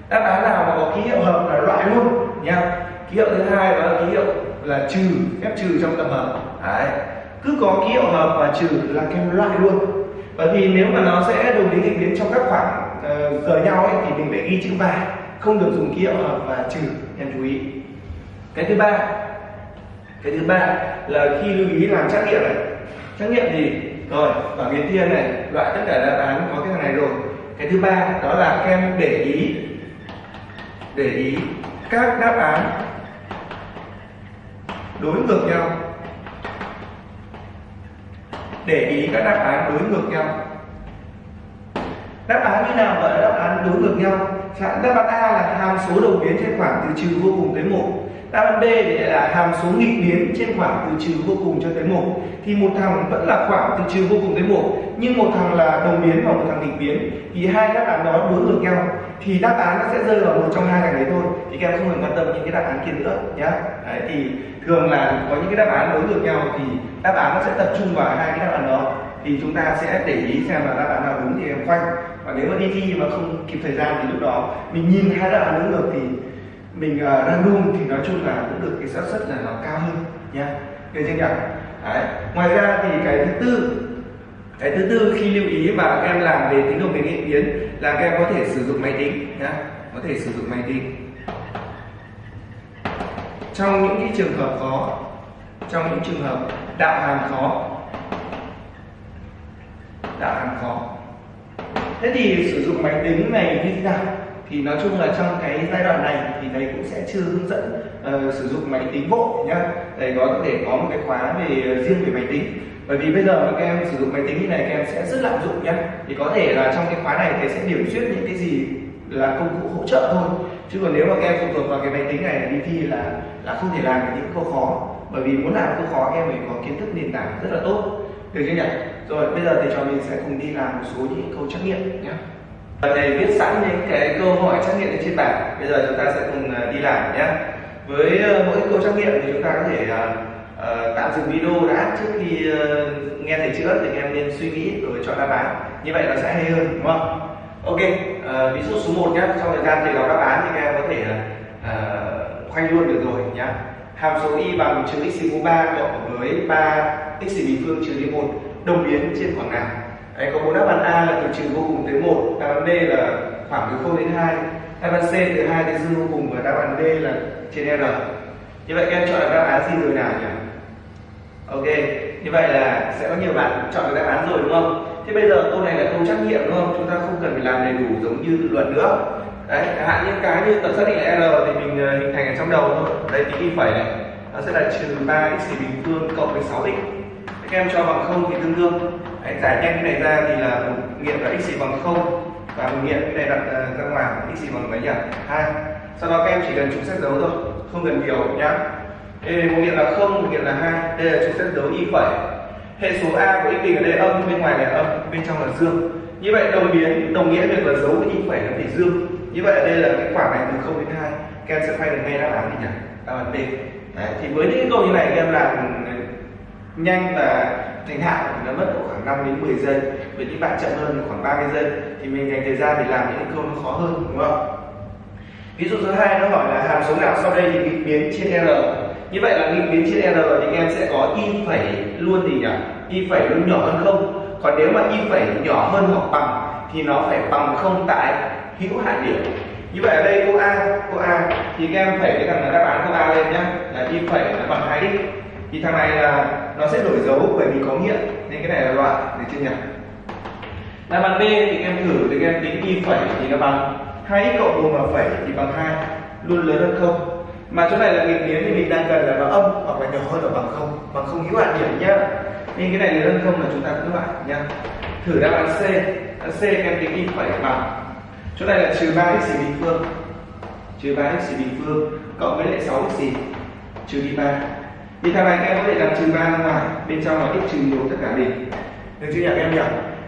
Đáp án nào mà có ký hiệu hợp là loại luôn nha. Ký hiệu thứ hai đó là ký hiệu là trừ phép trừ trong tập hợp. Đấy. Cứ có ký hiệu hợp và trừ là kem loại luôn. Bởi vì nếu mà nó sẽ đồng biến nghịch biến trong các khoảng uh, giờ nhau ấy, thì mình phải ghi chữ và không được dùng ký hiệu hợp và trừ em chú ý. Cái thứ ba cái thứ ba là khi lưu ý làm trắc nghiệm này. Trắc nghiệm gì rồi, bảng biến thiên này, loại tất cả đáp án có cái thằng này rồi. Cái thứ ba đó là các em để ý để ý các đáp án đối ngược nhau. Để ý các đáp án đối ngược nhau. Đáp án như nào gọi là đáp án đối ngược nhau? Đáp án A là hàm số đầu biến trên khoảng từ trừ vô cùng tới một đáp án B thì là hàm số nghịch biến trên khoảng từ trừ vô cùng cho tới một. Thì một thằng vẫn là khoảng từ trừ vô cùng tới một nhưng một thằng là đồng biến và một thằng nghịch biến. Thì hai đáp án đó đối ngược nhau. Thì đáp án nó sẽ rơi vào một trong hai thằng đấy thôi. Thì các em không cần quan tâm những cái đáp án kia nữa nhá. Đấy, thì thường là có những cái đáp án đối ngược nhau thì đáp án nó sẽ tập trung vào hai cái đáp án đó. Thì chúng ta sẽ để ý xem là đáp án nào đúng thì em khoanh và nếu mà đi thi mà không kịp thời gian thì lúc đó mình nhìn hai đáp án đúng ngược thì mình ờ, uh, đang thì nói chung là cũng được cái xác suất là nó cao hơn nha được chưa nhỉ? Đấy. ngoài ra thì cái thứ tư cái thứ tư khi lưu ý và các em làm về tính đồng biến nghịch biến là các em có thể sử dụng máy tính nhá. Có thể sử dụng máy tính. Trong những cái trường hợp khó trong những trường hợp đạo hàm khó đạo hàm khó thế thì sử dụng máy tính này như thế nào? Thì nói chung là trong cái giai đoạn này thì thầy cũng sẽ chưa hướng dẫn uh, sử dụng máy tính bộ nhá. Thầy có thể có một cái khóa về ờ, riêng về máy tính. Bởi vì bây giờ các em sử dụng máy tính như này các em sẽ rất lạm dụng nhá. Thì có thể là trong cái khóa này thầy sẽ điểm xuyết những cái gì là công cụ hỗ trợ thôi. Chứ còn nếu mà các em phụ thuộc vào cái máy tính này đi thi là là không thể làm được những câu khó. Bởi vì muốn làm câu khó các em phải có kiến thức nền tảng rất là tốt. Được chưa nhỉ? Rồi bây giờ thì trò mình sẽ cùng đi làm một số những câu trắc nghiệm nhé thầy viết sẵn những cái câu hỏi trắc nghiệm trên bảng. Bây giờ chúng ta sẽ cùng à, đi làm nhé. Với à, mỗi câu trắc nghiệm thì chúng ta có thể uh, tạm dừng video đã trước khi uh, nghe thầy chữa thì em nên suy nghĩ rồi chọn đáp án. Như vậy nó sẽ hay hơn đúng không? Ok uh, ví dụ số 1 nhé. Trong thời gian thầy đọc đáp án thì các em có thể uh, khoanh luôn được rồi nhé hàm số y bằng trừ x mũ 3 cộng với 3 x bình phương trừ đi 1 đồng biến trên khoảng nào? Đấy, có bốn đáp án A là từ trừ vô cùng tới 1 đáp án B là khoảng từ 0 đến 2 đáp án C từ 2 đến dương vô cùng và đáp án D là trên R. Như vậy các em chọn được đáp án gì rồi nào nhỉ? Ok như vậy là sẽ có nhiều bạn chọn được đáp án rồi đúng không? Thế bây giờ câu này là câu trắc nghiệm đúng không? Chúng ta không cần phải làm đầy đủ giống như tự luận nữa. Đấy hạn những cái như tập xác định là r thì mình ờ, hình thành ở trong đầu thôi. Đây tính y phẩy này nó sẽ là trừ 3 x bình phương cộng với 6 x. Các em cho bằng không thì tương đương đấy, giải nhanh cái này ra thì là một nghiệm là x bằng không và một nghiệm cái này đặt ờ, ra ngoài x bằng mấy nhỉ? Hai. Sau đó các em chỉ cần chúng xét dấu thôi không cần nhiều nhá. Đây một nghiệm là không một nghiệm là hai. Đây là chúng xét dấu y phẩy hệ số a của x bình ở đây âm bên ngoài là âm bên trong là dương. Như vậy đồng biến đồng nghĩa việc là dấu của y phẩy là phải dương. Như vậy ở đây là cái khoảng này từ 0 đến 2 các em sẽ quay được ngay đáp án gì nhỉ? Đáp án D. Đấy, thì với những câu như này các em làm nhanh và thành thạo nó mất khoảng 5 đến 10 giây. Với những bạn chậm hơn khoảng 30 giây. Thì mình dành thời gian để làm những câu nó khó hơn, đúng không ví dụ số 2 nó hỏi là hàm số nào sau đây thì nghịch biến trên r như vậy là nghịch biến trên r thì em sẽ có y phẩy luôn gì nhỉ? Y phẩy luôn nhỏ hơn không? Còn nếu mà y phẩy nhỏ hơn hoặc bằng thì nó phải bằng không tại hữu hạn điểm. Như vậy ở đây cô a cô a thì các em phải cái thằng là đáp án cô a lên nhá. Là y phẩy là bằng hai x thì thằng này là nó sẽ đổi dấu bởi vì có nghiệm nên cái này là loại được chưa nhỉ? Đáp án b thì các em thử, thì các em tính y phẩy thì nó bằng hai x cộng một và phẩy thì bằng hai, luôn lớn hơn không? Mà chỗ này là nghịch biến thì mình đang cần là nó âm hoặc là nhỏ hơn là bằng không bằng không hữu hạn điểm nhá. Nên cái này lớn hơn không là chúng ta cũng loại nhá. Thử đáp án c. Đáp c các em tính y phẩy bằng. Chỗ này là trừ 3 x bình phương. Trừ 3 x bình phương, cộng với lại 6 x trừ đi 3 thì thằng này các em có thể làm trừ 3 ra ngoài bên trong là x trừ 1 tất cả bình. Được chưa nhỉ các em nhỉ?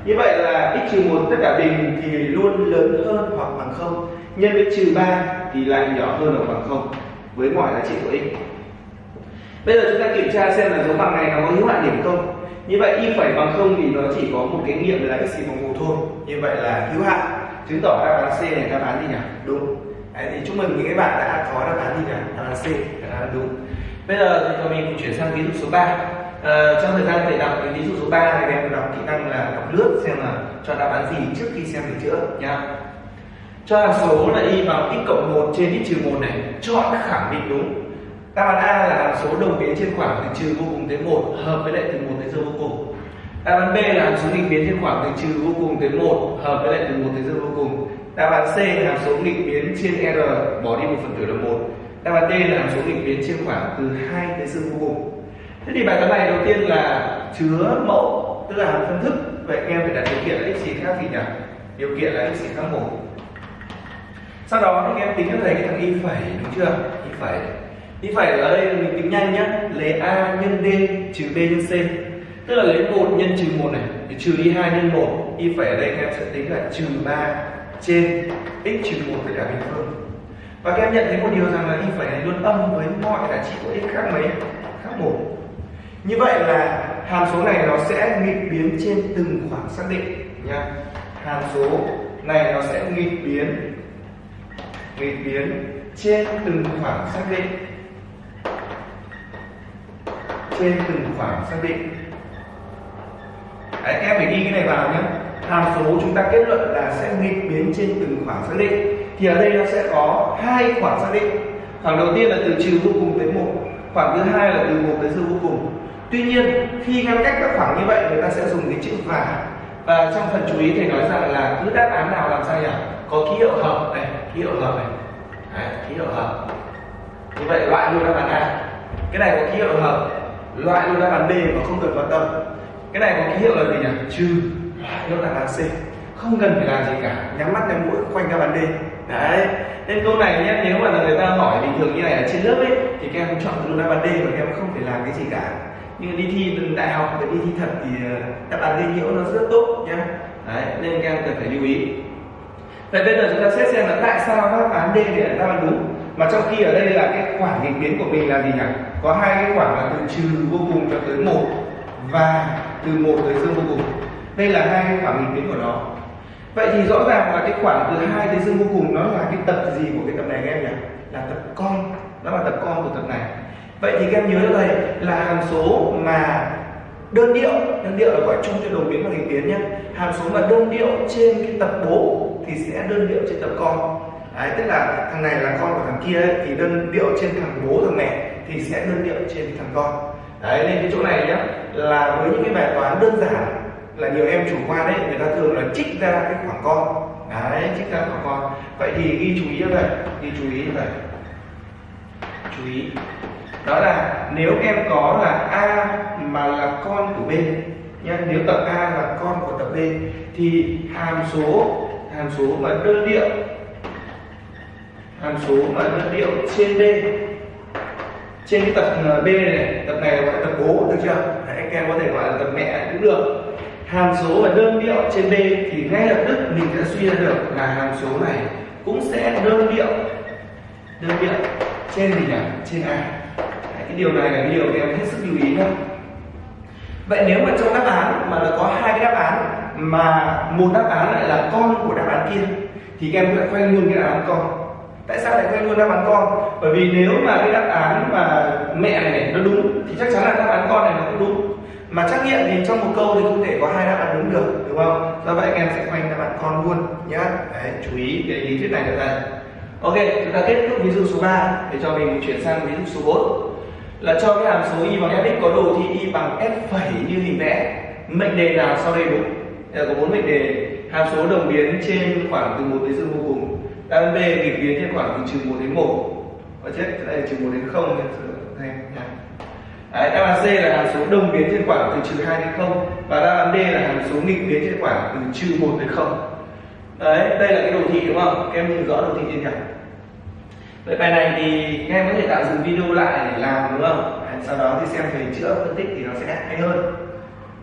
Như vậy là x trừ 1 tất cả bình thì luôn lớn hơn hoặc bằng không. Nhân với trừ 3 thì lại nhỏ hơn hoặc bằng không với mọi giá trị của x. Bây giờ chúng ta kiểm tra xem là dấu bằng này nó có hữu hạn điểm không. Như vậy y phẩy bằng không thì nó chỉ có một cái nghiệm là x bằng một thôi. Như vậy là hữu hạn. Chứng tỏ đáp án C này đáp án gì nhỉ? Đúng. Đấy, thì chúc mừng những cái bạn đã có đáp án gì nhỉ? Đáp án C đáp án đúng bây giờ thì mình cũng chuyển sang ví dụ số 3 à, ờ, trong thời gian thầy đọc cái ví dụ số 3 thì em đọc kỹ năng là đọc lướt xem là cho đáp án gì trước khi xem được chữa nhá. Cho hàm số là y bằng x cộng 1 trên x trừ 1 này chọn khẳng định đúng. Đáp án A là hàm số đồng biến trên khoảng từ trừ vô cùng tới 1 hợp với lại từ 1 tới dương vô cùng. Đáp án B là hàm số nghịch biến trên khoảng từ trừ vô cùng tới 1 hợp với lại từ 1 tới dương vô cùng. Đáp án C là hàm số nghịch biến trên R bỏ đi một phần tử là 1 đáp án D là hàm số nghịch biến trên khoảng từ 2 tới dương vô cùng thế thì bài toán này đầu tiên là chứa mẫu, tức là hàm phân thức. Vậy em phải đặt điều kiện là x gì khác gì nhỉ? Điều kiện là x gì khác một. Sau đó thì em tính cho thầy cái thằng y phẩy, đúng chưa? Y phẩy. Y phẩy ở đây mình tính nhanh nhá. Lấy a nhân d trừ b nhân c. Tức là lấy một nhân trừ một này thì trừ đi hai nhân một. Y phẩy ở đây em sẽ tính là trừ ba trên x trừ một với cả bình phương và các em nhận thấy một điều rằng là y phẩy này luôn âm với mọi giá trị của x khác mấy khác một. Như vậy là hàm số này nó sẽ nghịch biến trên từng khoảng xác định nha hàm số này nó sẽ nghịch biến nghịch biến trên từng khoảng xác định. Trên từng khoảng xác định. Đấy, các em phải ghi cái này vào nhé hàm số chúng ta kết luận là sẽ nghịch biến trên từng khoảng xác định thì ở đây nó sẽ có hai khoảng xác định. Khoảng đầu tiên là từ trừ vô cùng tới một khoảng thứ hai là từ một tới dư vô cùng. Tuy nhiên khi ngăn cách các khoảng như vậy người ta sẽ dùng cái chữ và. Và trong phần chú ý thầy nói rằng là cứ đáp án nào làm sao nhỉ? Có ký hiệu hợp này ký hiệu hợp này. Đấy, ký hiệu hợp. Như vậy loại luôn đáp án A. Cái này có ký hiệu hợp. Loại luôn đáp án B mà không cần quan tâm. Cái này có ký hiệu là gì nhỉ? Trừ. Loại luôn đáp án C. Không cần phải làm gì cả. Nhắm mắt nhắm mũi quanh đáp án D đấy nên câu này nhé nếu mà là người ta hỏi bình thường như này ở trên lớp ấy, thì các em chọn luôn đáp án D và các em không phải làm cái gì cả nhưng đi thi đại học và đi thi thật thì ờ, đáp án D nhiễu nó rất tốt nhé đấy, nên các em cần phải lưu ý Vậy bây giờ chúng ta xét xem là tại sao đáp án D lại là đáp án đúng mà trong khi ở đây là cái khoảng nghịch biến của mình là gì nhỉ? Có hai cái khoảng là từ trừ vô cùng cho tới một và từ một tới dương vô cùng. Đây là hai cái khoảng nghịch biến của nó. Vậy thì rõ ràng là cái khoảng từ hai tới dương vô cùng nó là cái tập gì của cái tập này các em nhỉ? Là tập con. Đó là tập con của tập này. Vậy thì các em nhớ đây là hàm số mà đơn điệu đơn điệu là gọi chung cho đồng biến và nghịch biến nhé hàm số mà đơn điệu trên cái tập bố thì sẽ đơn điệu trên tập con Đấy, tức là thằng này là con của thằng kia ấy, thì đơn điệu trên thằng bố thằng mẹ thì sẽ đơn điệu trên thằng con đấy nên cái chỗ này nhé là với những cái bài toán đơn giản là nhiều em chủ quan đấy người ta thường là trích ra cái khoảng con. Đấy trích ra khoảng con. Vậy thì ghi chú ý như vậy ghi chú ý như vậy. Chú ý. Đó là nếu em có là a mà là con của b nhé nếu tập a là con của tập b thì hàm số hàm số mà đơn điệu hàm số mà đơn điệu trên b. Trên cái tập ờ, b này tập này gọi là tập bố được chưa? Đấy, các em có thể gọi là tập mẹ cũng được hàm số và đơn điệu trên b thì ngay lập tức mình sẽ suy ra được là hàm số này cũng sẽ đơn điệu đơn điệu trên gì nhỉ? Trên a. Đấy, cái điều này là cái điều em hết sức lưu ý nhé vậy nếu mà trong đáp án mà là có hai cái đáp án mà một đáp án lại là con của đáp án kia thì các em sẽ quay luôn cái đáp án con. Tại sao lại quay luôn đáp án con? Bởi vì nếu mà cái đáp án mà mẹ này nó đúng thì chắc chắn là đáp án con này nó cũng đúng mà trắc nghiệm thì trong một câu thì không thể có hai đáp án đúng được, đúng không? Do vậy anh em sẽ khoanh đáp án con luôn, nhá. Đấy, chú ý cái lý thuyết này được đây. Ok, chúng ta kết thúc ví dụ số 3 để cho mình chuyển sang ví dụ số 4 là cho cái hàm số y bằng fx có đồ thị y bằng f phẩy như hình vẽ, mệnh đề nào sau đây đúng? Đây có bốn mệnh đề. Hàm số đồng biến trên khoảng từ 1 đến dương vô cùng. Đáp b, nghịch biến trên khoảng từ trừ 1 đến 1 và chết, đây là trừ 1 đến 0 Đấy, đáp án C là hàm số đồng biến trên khoảng từ trừ 2 đến 0 và đáp án D là hàm số nghịch biến trên khoảng từ trừ 1 đến 0 đấy đây là cái đồ thị đúng không? Các em nhìn rõ đồ thị trên nhỉ? Vậy bài này thì các em có thể tạo dừng video lại để làm đúng không? Đấy, sau đó thì xem thầy chữa phân tích thì nó sẽ hay hơn.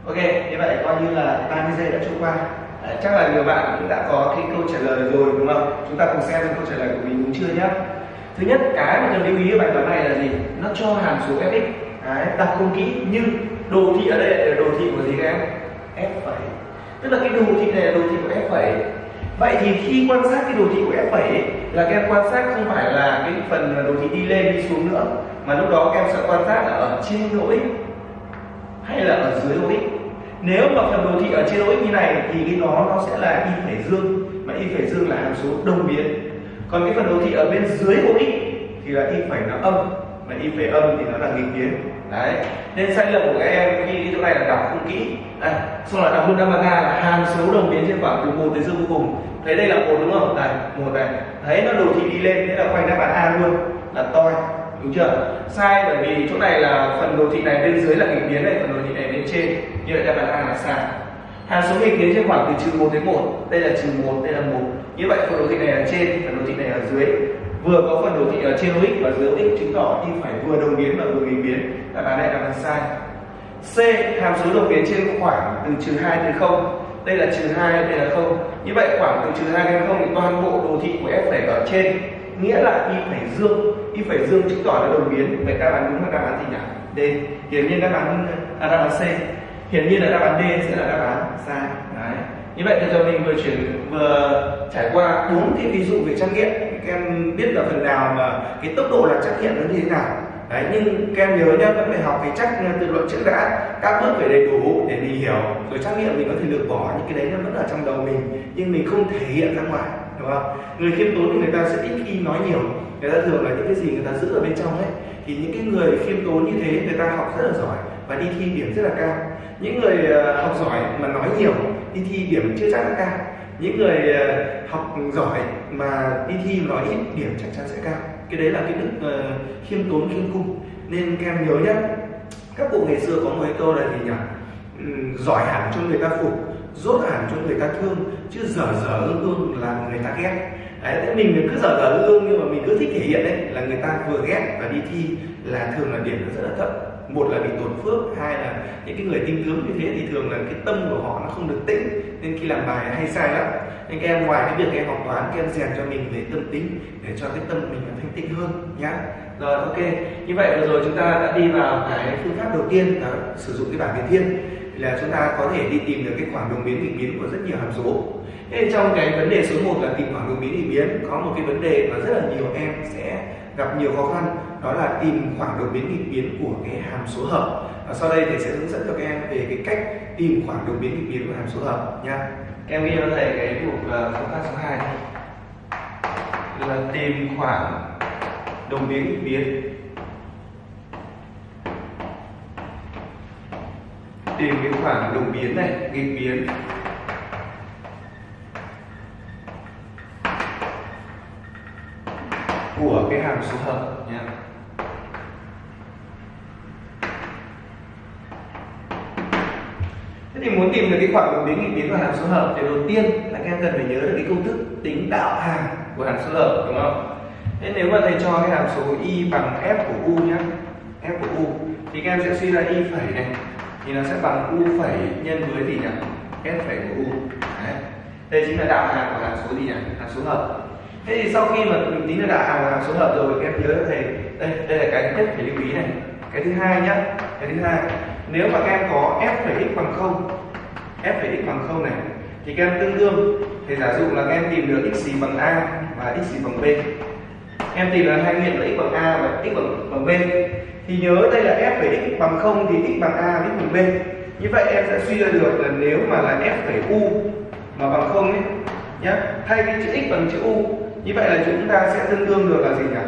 Ok như vậy coi như là 30 giây đã trôi qua. Đấy, chắc là nhiều bạn cũng đã có cái câu trả lời rồi đúng không? Chúng ta cùng xem câu trả lời của mình đúng chưa nhé thứ nhất cái mà cần lưu ý ở bài toán này là gì? Nó cho hàm số fx đấy, đọc không kỹ nhưng đồ thị ở đây là đồ thị của gì các em? F phẩy. Tức là cái đồ thị này là đồ thị của f phẩy. Vậy thì khi quan sát cái đồ thị của f phẩy là các em quan sát không phải là cái phần đồ thị đi lên đi xuống nữa mà lúc đó các em sẽ quan sát là ở trên lỗi hay là ở dưới lỗi. Nếu mà phần đồ thị ở trên lỗi như này thì cái nó nó sẽ là y phẩy dương mà y phẩy dương là hàm số đồng biến. Còn cái phần đồ thị ở bên dưới lỗ x thì là y phẩy nó âm mà đi về âm thì nó là nghịch biến. Đấy. Nên sai lầm của các em khi đi chỗ này là đọc không kỹ. À, xong là đọc luôn đáp án A là hàm số đồng biến trên khoảng từ một tới dương vô cùng. Thấy đây là một đúng không? Đây một này. Thấy nó đồ thị đi lên thế là khoanh đáp án A luôn. Là toi. Đúng chưa? Sai bởi vì chỗ này là phần đồ thị này bên dưới là nghịch biến này phần đồ thị này bên trên. Như vậy đáp án A là sai. Hàm số nghịch biến trên khoảng từ trừ một đến một. Đây là trừ một đây là một. Như vậy phần đồ thị này ở trên phần đồ thị này ở dưới vừa có phần đồ thị ở trên x và dưới x chứng tỏ y phải vừa đồng biến và vừa nghịch biến. Đáp án này là sai. C hàm số đồng biến trên khoảng từ trừ 2 đến 0 đây là trừ 2 đây là 0 như vậy khoảng từ trừ 2 đến 0 thì toàn bộ đồ thị của f phải ở trên. Nghĩa là y phải dương. Y phải dương chứng tỏ là đồng biến. Vậy đáp án đúng là đáp án gì nhỉ? D. Hiển nhiên đáp án à, đáp án C. Hiển nhiên là đáp án D sẽ là đáp án sai. Đấy như vậy thì giờ mình vừa chuyển, vừa trải qua bốn cái ví dụ về trắc nghiệm. Các em biết là phần nào mà cái tốc độ làm trắc nghiệm nó như thế nào. Đấy, nhưng các em nhớ nhá, vẫn phải học cái chắc ờ, từ luận trước đã. Các bước phải đầy đủ để mình hiểu. Rồi trắc nghiệm mình có thể lược bỏ những cái đấy nó vẫn ở trong đầu mình, nhưng mình không thể hiện ra ngoài, đúng không? Người khiêm tốn thì người ta sẽ ít khi nói nhiều. Người ta thường là những cái gì người ta giữ ở bên trong ấy, thì những cái người khiêm tốn như thế, người ta học rất là giỏi và đi thi điểm rất là cao. Những người ờ, học giỏi mà nói nhiều đi thi điểm chưa chắc là cao. Những người ờ, học giỏi mà đi thi nói ít điểm chắc chắn sẽ cao. Cái đấy là cái đức uh, khiêm tốn khiêm cung. Nên các em nhớ nhé các cụ ngày xưa có một cái câu là gì nhỉ? Uhm, giỏi hẳn cho người ta phục dốt hẳn cho người ta thương chứ dở dở ương ương là người ta ghét. Đấy thế mình cứ dở dở ương nhưng mà mình cứ thích thể hiện đấy là người ta vừa ghét và đi thi là thường là điểm nó rất là thấp một là bị tổn phước, hai là những cái người tinh tướng như thế thì thường là cái tâm của họ nó không được tĩnh, nên khi làm bài hay sai lắm. Nên các em ngoài cái việc em học toán, các em rèn cho mình về tâm tính để cho cái tâm mình nó thanh tịnh hơn nhá. Rồi, ok. Như vậy vừa rồi chúng ta đã đi vào cái phương pháp đầu tiên, đó, sử dụng cái bảng biến thiên. Là chúng ta có thể đi tìm được cái khoảng đồng biến nghịch biến của rất nhiều hàm số. Thế trong cái vấn đề số 1 là tìm khoảng đồng biến nghịch biến, có một cái vấn đề mà rất là nhiều em sẽ gặp nhiều khó khăn đó là tìm khoảng đồng biến nghịch biến của cái hàm số hợp. Và sau đây thầy sẽ hướng dẫn cho các em về cái cách tìm khoảng đồng biến nghịch biến của hàm số hợp nha. Em ghi cho thầy cái mục phương pháp số 2 là tìm khoảng đồng biến nghịch biến. Tìm cái khoảng đồng biến này nghịch biến. Của cái hàm số hợp nhé Thế thì muốn tìm được cái khoảng đột biến nghịch biến của hàm số hợp thì đầu tiên là các em cần phải nhớ được cái công thức tính đạo hàm của hàm số hợp đúng không? Thế nếu mà thầy cho cái hàm số y bằng f của u nhé, f của u thì các em sẽ suy ra y phẩy này thì nó sẽ bằng u phẩy nhân với gì nhỉ? f phẩy của u. Đấy. Đây chính là đạo hàm của hàm số gì nhỉ? Hàm số hợp thế thì sau khi mà mình tính được đạo hàm hàm số hợp rồi các em nhớ thầy đây đây là cái thứ nhất phải lưu ý này cái thứ hai nhá cái thứ hai nếu mà các em có f phẩy x bằng không f phẩy x bằng không này thì các em tương đương. Thì giả dụ là các em tìm được x gì bằng a và x gì bằng b. Em tìm được hai nghiệm là x bằng a và x bằng, bằng b. Thì nhớ đây là f phẩy x bằng không thì x bằng a và x bằng b. Như vậy em sẽ suy ra được là nếu mà là f phẩy u mà bằng không ấy nhá thay vì chữ x bằng chữ u như vậy là chúng ta sẽ tương đương được là gì nhỉ?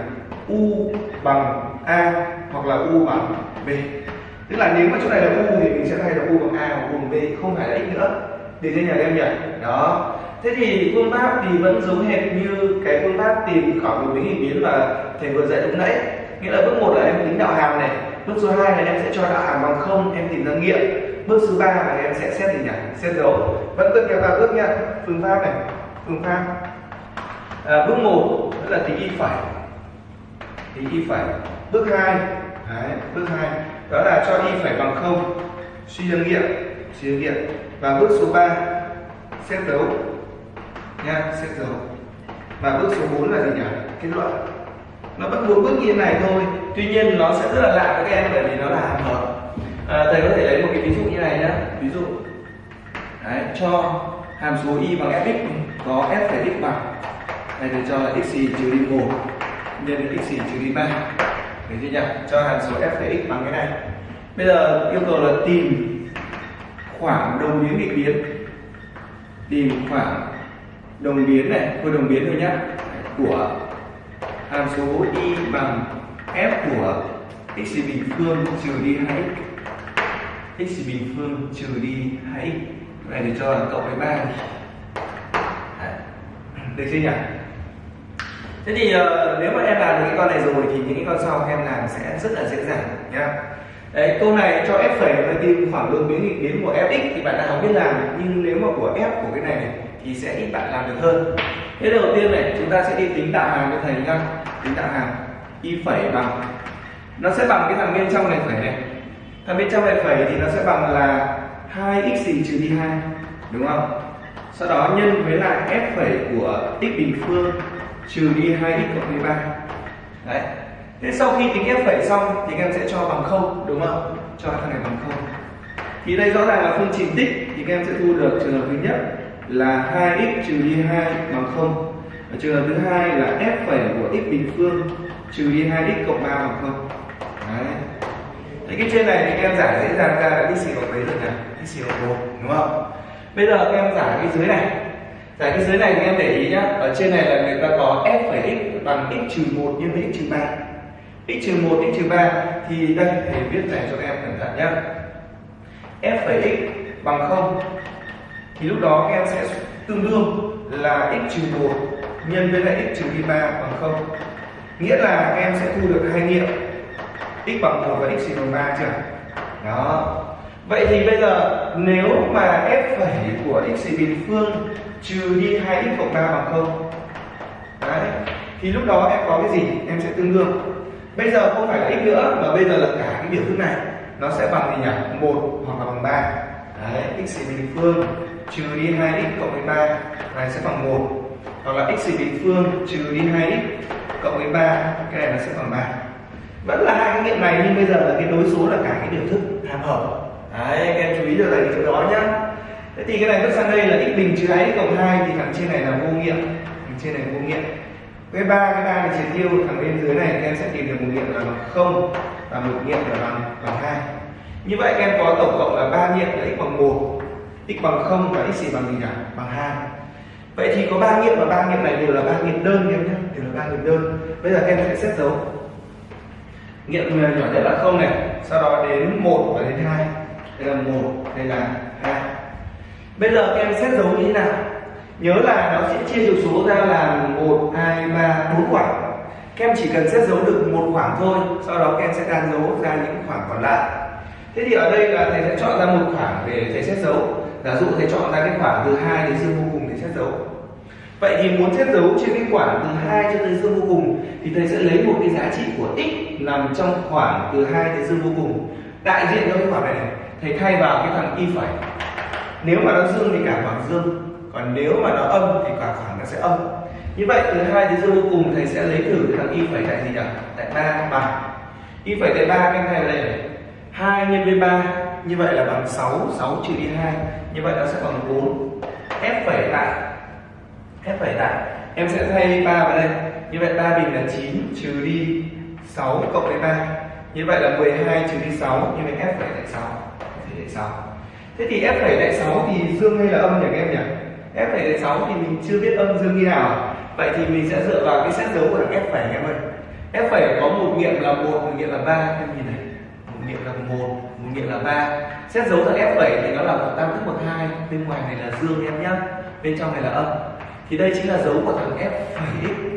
U bằng a hoặc là u bằng b tức là nếu mà chỗ này là u thì mình sẽ thay là u bằng a hoặc u bằng b không phải là x nữa. Để trên nhà em nhỉ? Đó. Thế thì phương pháp thì vẫn giống hệt như cái phương pháp tìm khoảng một biến biến mà thầy vừa dạy lúc nãy. Nghĩa là bước một là em tính đạo hàm này bước số 2 là em sẽ cho đạo hàm bằng không em tìm ra nghiệm. Bước số 3 là em sẽ xét gì nhỉ? Xét dấu. Vẫn tất cả ba bước nhá phương pháp này phương pháp. À, bước 1 là tính y phải. Tính y phải. Bước 2 Đấy, bước 2 đó là cho y phải bằng không suy ra nghiệm suy ra nghiệm. Và bước số 3 xét dấu. Nha xét dấu. Và bước số 4 là gì nhỉ? Kết luận. Nó vẫn bốn bước như thế này thôi. Tuy nhiên nó sẽ rất là lạ với các em bởi vì nó là hàm hợp à, thầy có thể lấy một cái ví dụ như này nhá. Ví dụ Đấy, cho hàm số y bằng fx có f phải x bằng. Này thì cho là x trừ đi một nhân với x trừ đi ba được chưa nhỉ cho hàm số f x bằng cái này. Bây giờ yêu cầu là tìm khoảng đồng biến nghịch biến. Tìm khoảng đồng biến này, thôi đồng biến thôi nhá, của hàm số y bằng f của x bình phương trừ đi 2x x. Bình phương trừ đi 2x này thì cho là cộng với 3 được chưa nhỉ? Thế thì uh, nếu mà em làm được cái con này rồi thì những cái con sau em làm sẽ rất là dễ dàng nhá. Đấy, câu này cho f phẩy và tìm khoảng lượng biến nghịch biến của fx thì bạn nào biết làm nhưng nếu mà của f của cái này, này thì sẽ ít bạn làm được hơn. Thế đầu tiên này chúng ta sẽ đi tính tạo hàm cho thầy nhá. Tính tạo hàm y phẩy bằng nó sẽ bằng cái thằng bên trong này phẩy này. Thằng bên trong này phẩy thì nó sẽ bằng là 2x gì trừ đi 2 đúng không? Sau đó nhân với lại f phẩy của x bình phương trừ đi 2x cộng với 3 đấy. Thế sau khi tính f phẩy xong thì các em sẽ cho bằng không, đúng không? Cho thằng này bằng không. Thì đây rõ ràng là phương trình tích thì các em sẽ thu được trường hợp thứ nhất là 2x trừ đi 2 bằng không. Và trường hợp thứ hai là f phẩy của x bình phương trừ đi 2x cộng 3 bằng không. Đấy. Thế cái trên này thì các em giải dễ dàng ra là x cộng mấy rồi nhỉ? X xỉu bằng 4 đúng không? Bây giờ các em giải cái dưới này giải cái dưới này thì em để ý nhá, ở trên này là người ta có f phẩy x bằng x trừ 1 nhân với x trừ 3 x trừ 1 x trừ 3 thì đây thầy viết này cho em cẩn thận nhá. F phẩy x bằng 0 thì lúc đó các em sẽ tương đương là x trừ 1 nhân với lại x trừ đi 3 bằng 0 nghĩa là các em sẽ thu được hai nghiệm, x bằng 1 và x bằng 3 chưa? Đó. Vậy thì bây giờ nếu mà f phẩy của x bình phương trừ đi 2x cộng 3 bằng 0 đấy, thì lúc đó em có cái gì? Em sẽ tương đương. Bây giờ không phải là x nữa, mà bây giờ là cả cái biểu thức này. Nó sẽ bằng gì nhỉ? Một hoặc là bằng 3 đấy, x bình phương trừ đi 2x cộng với 3 này, sẽ bằng 1 hoặc là x bình phương trừ đi 2x cộng với 3 cái này nó sẽ bằng 3 vẫn là hai cái nghiệm này, nhưng bây giờ là cái đối số là cả cái biểu thức hàm hợp đấy các em chú ý được là chỗ đó nhá. Thế thì cái này bước sang đây là x bình trừ 2x cộng 2 thì thằng trên này là vô nghiệm. Thằng trên này vô nghiệm. Cái ba cái ba này triệt tiêu thằng bên dưới này các em sẽ tìm được một nghiệm là bằng không và một nghiệm là bằng bằng hai. Như vậy các em có tổng cộng là ba nghiệm là x bằng một, x bằng không và x gì bằng gì nhỉ bằng hai. vậy thì có ba nghiệm và ba nghiệm này đều là ba nghiệm đơn em nhé đều là ba nghiệm đơn. Bây giờ các em sẽ xét dấu. Nghiệm nhỏ nhất là không này sau đó đến một và đến hai đây là một, đây là hai. bây giờ các em xét dấu như thế nào? Nhớ là nó sẽ chia được số ra là 1 2 3 4 khoảng. Các em chỉ cần xét dấu được một khoảng thôi sau đó các em sẽ đan dấu ra những khoảng còn lại. Thế thì ở đây là thầy sẽ chọn ra một khoảng để thầy xét dấu. Giả dụ thầy chọn ra cái khoảng từ hai đến dương vô cùng để xét dấu. Vậy thì muốn xét dấu trên cái khoảng từ hai cho tới dương vô cùng thì thầy sẽ lấy một cái giá trị của x nằm trong khoảng từ hai tới dương vô cùng. Đại diện cho cái khoảng này, này thầy thay vào cái thằng y phẩy nếu mà nó dương thì cả khoảng dương, còn nếu mà nó âm thì cả khoảng nó sẽ âm. Như vậy, từ hai đến dương vô cùng, thầy sẽ lấy thử cái thằng y phẩy tại gì nhỉ? Tại ba bằng y phẩy tại 3 các em thay vào đây này. 2 nhân với ba, như vậy là bằng 6 6 trừ đi 2 như vậy nó sẽ bằng 4 f phẩy lại f phẩy lại em sẽ thay 3 vào đây. Như vậy 3 bình là 9 trừ đi 6 cộng với 3 như vậy là 12 trừ đi 6 như vậy f phẩy tại 6 f phẩy 6 thế thì f phẩy tại 6 thì dương hay là âm nhỉ các em nhỉ? F phẩy tại 6 thì mình chưa biết âm dương như nào. Vậy thì mình sẽ dựa vào cái xét dấu của f phẩy em ơi. F phẩy có một nghiệm là một một nghiệm là ba. Em nhìn này, một nghiệm là một một nghiệm là ba. Xét dấu thằng f phẩy thì nó là một tam thức một hai. Bên ngoài này là dương em nhá, bên trong này là âm. Thì đây chính là dấu của thằng f phẩy x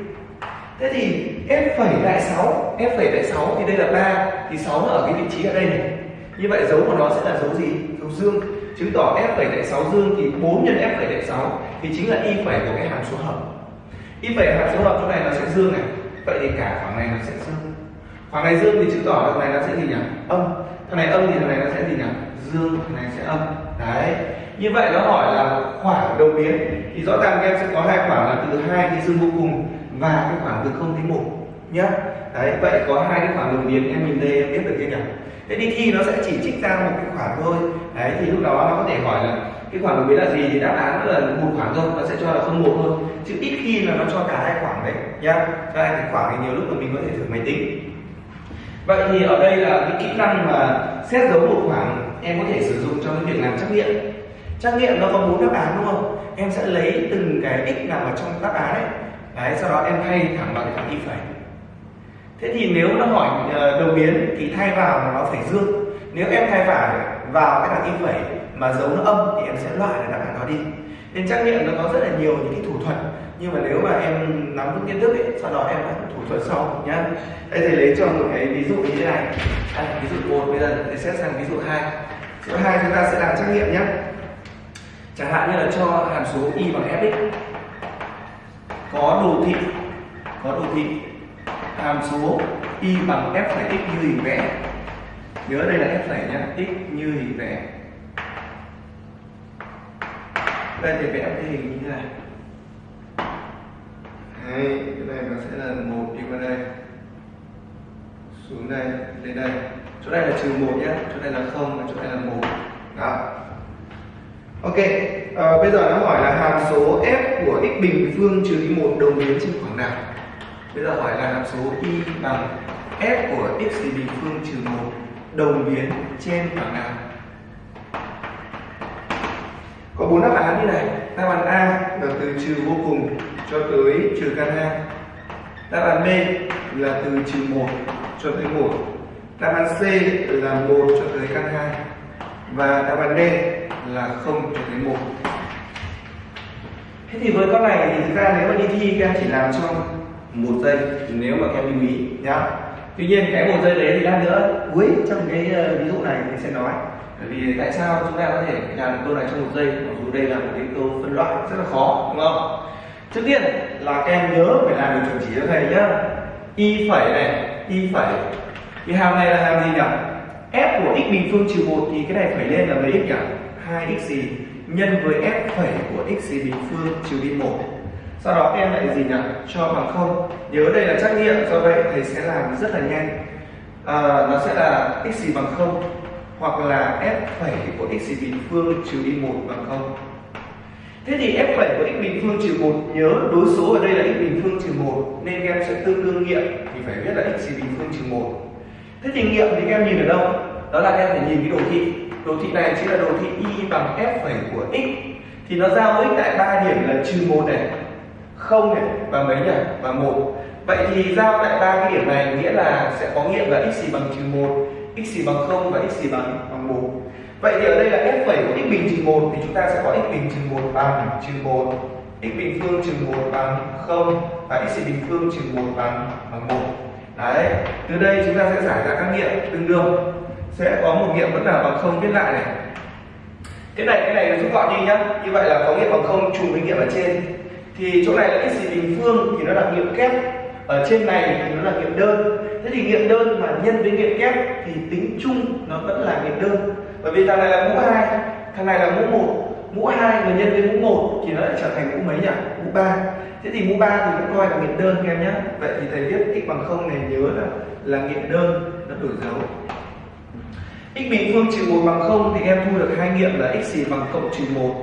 thế thì f phẩy đại 6 f phẩy đại 6 thì đây là 3 thì 6 nó ở cái vị trí ở đây này như vậy dấu của nó sẽ là dấu gì? Dấu dương. Chứng tỏ f phẩy tại 6 dương thì 4 nhân f phẩy tại 6 thì chính là y phẩy của cái hàm số hợp. Y phẩy hàm số hợp chỗ này nó sẽ dương này. Vậy thì cả khoảng này nó sẽ dương. Khoảng này dương thì chứng tỏ thằng này nó sẽ gì nhỉ? Âm. Thằng này âm thì thằng này nó sẽ gì nhỉ? Dương. Thằng này sẽ âm. Đấy. Như vậy nó hỏi là khoảng đầu biến. Thì rõ ràng các em sẽ có hai khoảng là từ hai cái dương vô cùng và cái khoảng từ không đến một nhá. Đấy, vậy có hai cái khoảng đồng biến em nhìn đây, em biết được chưa nhỉ? Thế đi thi nó sẽ chỉ trích ra một cái khoản thôi. Đấy, thì lúc đó nó có thể hỏi là cái khoản đồng biến là gì thì đáp án là một khoản thôi, nó sẽ cho là không một thôi. Chứ ít khi là nó cho cả hai khoản đấy, nhá. Cho hai cái khoảng thì nhiều lúc là mình có thể thử máy tính. Vậy thì ở đây là cái kỹ năng mà xét dấu một khoảng em có thể sử dụng trong cái việc làm trắc nghiệm. Trắc nghiệm nó có bốn đáp án, đúng không? Em sẽ lấy từng cái x nằm ở trong đáp án ấy. Đấy, sau đó em thay thẳng vào cái thằng y phẩy thế thì nếu nó hỏi ờ, đồng biến thì thay vào là nó phải dương. Nếu em thay phải vào cái đoạn y phẩy mà dấu nó âm thì em sẽ loại là đáp án đó đi. Nên trắc nghiệm nó có rất là nhiều những cái thủ thuật nhưng mà nếu mà em nắm vững kiến thức ấy sau đó em phải thủ thuật sau nhá. Đây thầy lấy cho một cái ví dụ như thế này. À, ví dụ một bây giờ thầy xét sang ví dụ hai. Ví dụ hai chúng ta sẽ làm trắc nghiệm nhé chẳng hạn như là cho hàm số y bằng fx có đồ thị có đồ thị hàm số y bằng f phẩy x như hình vẽ. Nhớ đây là f phẩy nhá x như hình vẽ. Đây thì vẽ cái hình như thế này. Đấy, cái này nó sẽ là một đi qua đây. Xuống đây lên đây. Chỗ này là trừ một nhé chỗ này là không và chỗ này là một. Đó. Ok à, bây giờ nó hỏi là hàm số f của x bình phương trừ đi một đồng biến trên khoảng nào? Bây giờ hỏi là hàm số y bằng f của x bình phương trừ một đồng biến trên khoảng nào có bốn đáp án như này. Đáp án a là từ trừ vô cùng cho tới trừ căn hai đáp án b là từ trừ một cho tới một. Đáp án c là một cho tới căn hai và đáp án d là không cho tới một. Thế thì với con này thì thực ra nếu mà đi thi các em chỉ làm trong một giây, nếu mà các em lưu ý, nhá. Tuy nhiên cái một giây đấy thì lát nữa, cuối trong cái ờ, ví dụ này mình sẽ nói. Bởi vì tại sao chúng ta có thể làm câu này trong một giây? Mặc dù đây là một cái câu phân loại rất là khó, đúng không? Trước tiên là các em nhớ phải làm được chuẩn chỉ cho thầy nhá. Y phẩy này, y phẩy cái hàm này là hàm gì nhỉ? F của x bình phương trừ một thì cái này phải lên là mấy x nhỉ? 2 x gì? Nhân với f phẩy của x gì bình phương trừ đi một sau đó em lại gì nhỉ? Cho bằng không. Nhớ đây là trắc nghiệm do vậy thầy sẽ làm rất là nhanh. À, nó sẽ là x gì bằng không hoặc là f phẩy của x gì bình phương trừ đi một bằng không. Thế thì f phẩy của x bình phương trừ một nhớ đối số ở đây là x bình phương trừ một nên các em sẽ tương đương nghiệm thì phải viết là x gì bình phương trừ một. Thế thì nghiệm thì các em nhìn ở đâu? Đó là các em phải nhìn cái đồ thị. Đồ thị này chính là đồ thị y bằng f phẩy của x. Thì nó giao x tại ba điểm là trừ một này không này, và mấy nhỉ? Và một. Vậy thì giao tại ba cái điểm này nghĩa là sẽ có nghiệm là x bằng trừ một, x bằng không và x bằng bằng một. Vậy thì ở đây là f phẩy của x bình trừ một thì chúng ta sẽ có x bình trừ một bằng trừ một, x bình phương trừ một bằng không và x bình phương trừ một bằng bằng một. Đấy, từ đây chúng ta sẽ giải ra các nghiệm tương đương. Sẽ có một nghiệm vẫn là bằng không, viết lại này. Cái này cái này rút gọn đi nhá. Như vậy là có nghiệm bằng không trùng với nghiệm ở trên thì chỗ này là x bình phương thì nó là nghiệm kép. Ở trên này thì nó là nghiệm đơn. Thế thì nghiệm đơn mà nhân với nghiệm kép thì tính chung nó vẫn là nghiệm đơn. Bởi vì thằng này là mũ hai, thằng này là mũ một. Mũ hai mà nhân với mũ một thì nó lại trở thành mũ mấy nhỉ? Mũ ba. Thế thì mũ ba thì cũng coi là nghiệm đơn các em nhé vậy thì thầy viết x bằng không này nhớ là là nghiệm đơn, nó đổi dấu. X bình phương trừ một bằng không thì em thu được hai nghiệm là x gì bằng cộng trừ một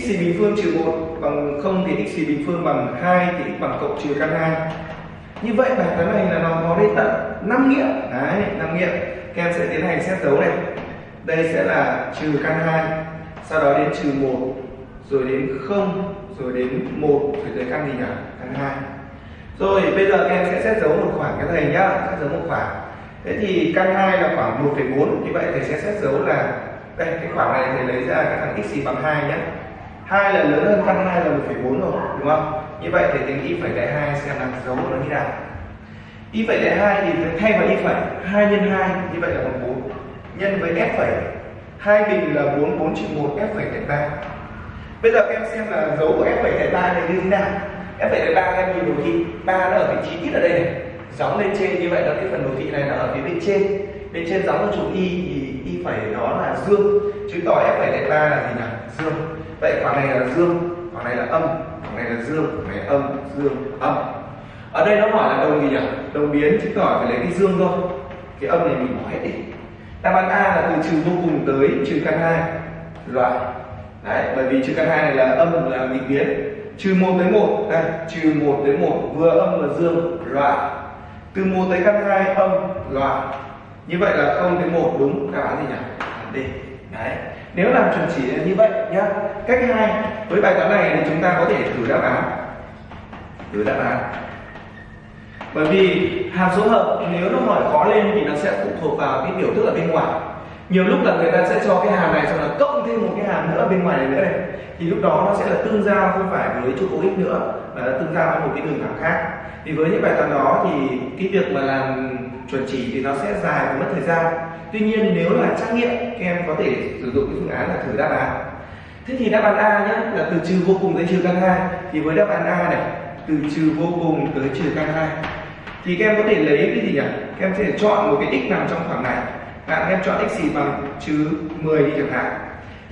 x bình phương trừ 1 bằng 0 thì x bình phương bằng 2 thì x bằng cộng trừ căn 2 như vậy bài toán này là nó có đến tận 5 nghiệm. Đấy 5 nghiệm. Các em sẽ tiến hành xét dấu này. Đây sẽ là trừ căn 2 sau đó đến trừ 1 rồi đến 0 rồi đến 1 rồi tới căn gì nhỉ? Căn 2 rồi bây giờ các em sẽ xét dấu một khoảng cái thầy nhá. Xét dấu một khoảng. Thế thì căn 2 là khoảng 1,4 như vậy thầy sẽ xét dấu là đây cái khoảng này thầy lấy ra cái thằng x bằng 2 nhé hai lần lớn hơn căn hai là 1,4 rồi đúng không? Như vậy thì tính y phẩy đại hai xem là dấu của nó như nào. Y phẩy đại hai thì thay vào y phẩy hai nhân hai như vậy là bằng bốn. Nhân với f phẩy hai bình là bốn bốn trừ một f phẩy đại ba. Bây giờ em xem là dấu của f phẩy đại ba này như thế nào. F phẩy đại ba em nhìn đồ thị ba nó ở vị trí ít ở đây này. Gióng lên trên như vậy là cái phần đồ thị này nó ở phía bên trên. Bên trên gióng lên chữ y thì y phẩy đó là dương. Chứng tỏ f phẩy đại ba là gì nhỉ dương vậy khoảng này là dương khoảng này là âm khoảng này là dương khoảng này là âm dương âm. Ở đây nó hỏi là đồng gì nhỉ? Đồng biến chứng tỏ phải lấy cái dương thôi cái âm này mình bỏ hết đi. Đáp án A là từ trừ vô cùng tới trừ căn hai, loại. Đấy bởi vì trừ căn hai này là âm là nghịch biến. Trừ một tới một, đây trừ một tới một vừa âm vừa dương loại. Từ một tới căn hai âm loại. Như vậy là không tới một đúng. Đáp án gì nhỉ? D đấy nếu làm chuẩn chỉ như vậy nhá, cách hai, với bài toán này thì chúng ta có thể thử đáp án. Thử đáp án. Bởi vì hàm số hợp nếu nó hỏi khó lên thì nó sẽ phụ thuộc vào cái biểu thức ở bên ngoài. Nhiều lúc là người ta sẽ cho cái hàm này cho là cộng thêm một cái hàm nữa bên ngoài này nữa này. Thì lúc đó nó sẽ là tương giao, không phải với trụ cột x nữa, mà nó tương giao với một cái đường thẳng khác. Thì với những bài toán đó thì cái việc mà làm chuẩn chỉ thì nó sẽ dài và mất thời gian tuy nhiên nếu là trắc nghiệm, các em có thể sử dụng cái phương án là thử đáp án. Thế thì đáp án a nhé là từ trừ vô cùng tới trừ căn hai. Thì với đáp án a này, từ trừ vô cùng tới trừ căn hai. Thì các em có thể lấy cái gì nhỉ? Các em sẽ chọn một cái x nằm trong khoảng này. Bạn em chọn x gì bằng trừ 10 đi chẳng hạn.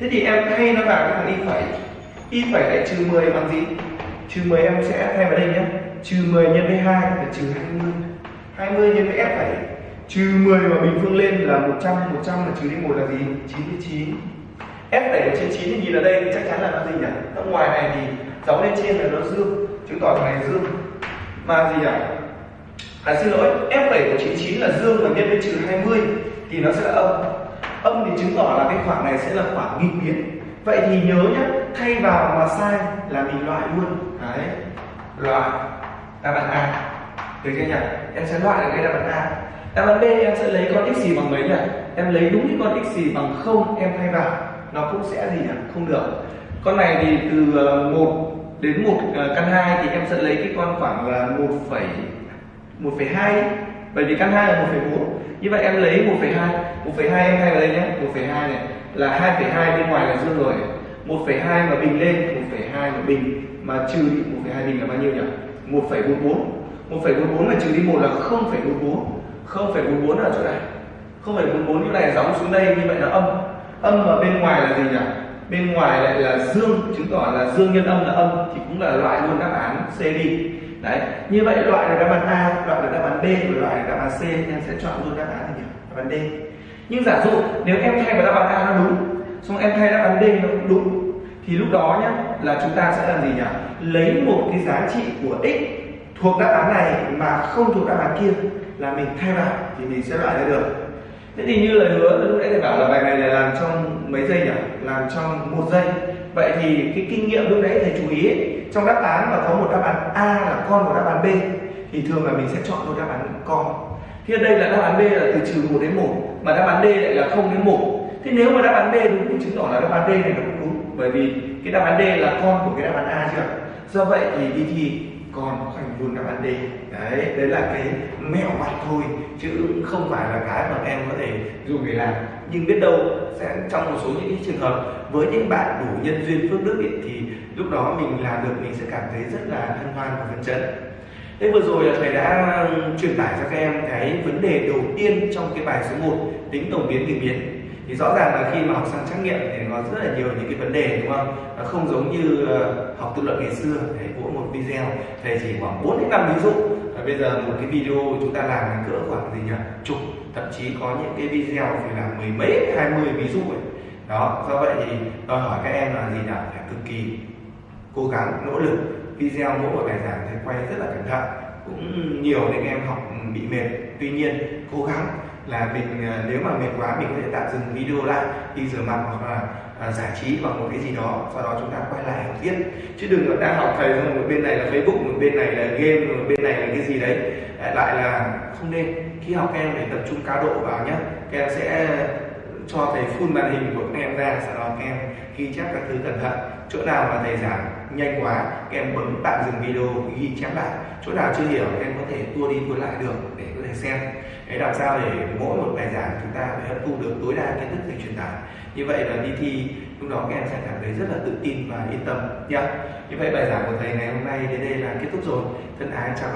Thế thì em thay nó vào cái thằng y phẩy. Y phẩy lại trừ 10 bằng gì? Trừ 10 em sẽ thay vào đây nhé trừ 10 nhân với 2 là trừ 20 20 nhân với f phẩy trừ 10 mà bình phương lên là 100 100 là trừ đi 1 là gì? 99 f đẩy trên 9 thì nhìn ở đây thì chắc chắn là nó gì nhỉ? Nó ngoài này thì dấu lên trên là nó dương, chứng tỏ thằng này dương. Mà gì nhỉ? À xin lỗi, f đẩy của 99 là dương và nhân với trừ 20 thì nó sẽ là âm. Âm thì chứng tỏ là cái khoảng này sẽ là khoảng nghịch biến. Vậy thì nhớ nhé thay vào mà sai là mình loại luôn. Đấy, loại đáp án a. Được chưa nhỉ? Em sẽ loại được cái đáp án a đáp án b em sẽ lấy con x gì bằng mấy nhỉ em lấy đúng cái con x gì bằng không em thay vào. Nó cũng sẽ gì nhỉ? Không được. Con này thì từ ờ, 1 đến 1 ờ, căn 2 thì em sẽ lấy cái con khoảng là 1, 1,2 bởi vì căn 2 là 1,4 như vậy em lấy 1,2 1,2 em thay vào đây nhé. 1,2 này là 2,2 bên ngoài là dương rồi. 1,2 mà bình lên 1,2 mà bình. Mà trừ đi 1,2 bình là bao nhiêu nhỉ? 1,44 1,44 mà trừ đi 1 là 0,44 0,44 ở chỗ này 0,44 như này gióng xuống đây như vậy là âm âm mà bên ngoài là gì nhỉ bên ngoài lại là dương chứng tỏ là dương nhân âm là âm thì cũng là loại luôn đáp án C đi đấy như vậy loại là đáp án A loại là đáp án B và loại là đáp án C em sẽ chọn luôn đáp án gì nhỉ đáp án D nhưng giả dụ nếu em thay vào đáp án A nó đúng xong em thay đáp án D nó cũng đúng thì lúc đó nhá là chúng ta sẽ làm gì nhỉ lấy một cái giá trị của x thuộc đáp án này mà không thuộc đáp án kia là mình thay bài thì mình sẽ loại ra được thế thì như lời hứa lúc nãy thầy bảo là bài này là làm trong mấy giây nhỉ làm trong một giây vậy thì cái kinh nghiệm lúc nãy thầy chú ý ấy, trong đáp án mà có một đáp án a là con của đáp án b thì thường là mình sẽ chọn một đáp án con thì ở đây là đáp án b là từ trừ 1 đến 1 mà đáp án d lại là 0 đến 1 thế nếu mà đáp án b đúng thì chứng tỏ là đáp án d này nó cũng đúng bởi vì cái đáp án d là con của cái đáp án a chưa do vậy thì đi thi còn khoanh vuông đáp án D đấy đấy là cái mẹo mặt thôi chứ không phải là cái mà em có thể dùng để làm. Nhưng biết đâu sẽ trong một số những cái trường hợp với những bạn đủ nhân duyên phước đức ấy, thì lúc đó mình làm được mình sẽ cảm thấy rất là hân hoan và phấn chấn. Thế vừa rồi là thầy đã ừ, truyền tải cho các em cái vấn đề đầu tiên trong cái bài số 1 tính tổng biến nghịch biến thì rõ ràng là khi mà học sang trắc nghiệm thì có rất là nhiều những cái vấn đề, đúng không? Nó không giống như ờ, học tự luận ngày xưa. Thầy mỗi một video thầy chỉ khoảng 4 đến 5 ví dụ. Và bây giờ một cái video chúng ta làm cỡ khoảng gì nhỉ? Chục, thậm chí có những cái video thì là mười mấy, hai mươi ví dụ ấy. Đó, do vậy thì đòi hỏi các em là gì nhỉ? Phải cực kỳ cố gắng, nỗ lực. Video mỗi một bài giảng thầy quay rất là cẩn thận. Cũng nhiều nên em học bị mệt. Tuy nhiên, cố gắng là mình à, nếu mà mệt quá mình có thể tạm dừng video lại đi rửa mặt hoặc là à, giải trí bằng một cái gì đó sau đó chúng ta quay lại học tiếp. Chứ đừng có đang học thầy xong một bên này là facebook một bên này là game một bên này là cái gì đấy. À, lại là không nên. Khi học các em phải tập trung cao độ vào nhé các em sẽ cho thầy full màn hình của các em ra sau đó các em ghi chép các thứ cẩn thận. Chỗ nào mà thầy giảng nhanh quá các em bấm tạm dừng video ghi chép lại. Chỗ nào chưa hiểu các em có thể tua đi tua lại được để được xem. Để làm sao để mỗi một bài giảng chúng ta phải hấp thu được tối đa kiến thức thầy truyền tải. Như vậy là đi thi, lúc đó các em sẽ cảm thấy rất là tự tin và yên tâm. Nhé như vậy bài giảng của thầy ngày hôm nay đến đây là kết thúc rồi. Thân ái, chào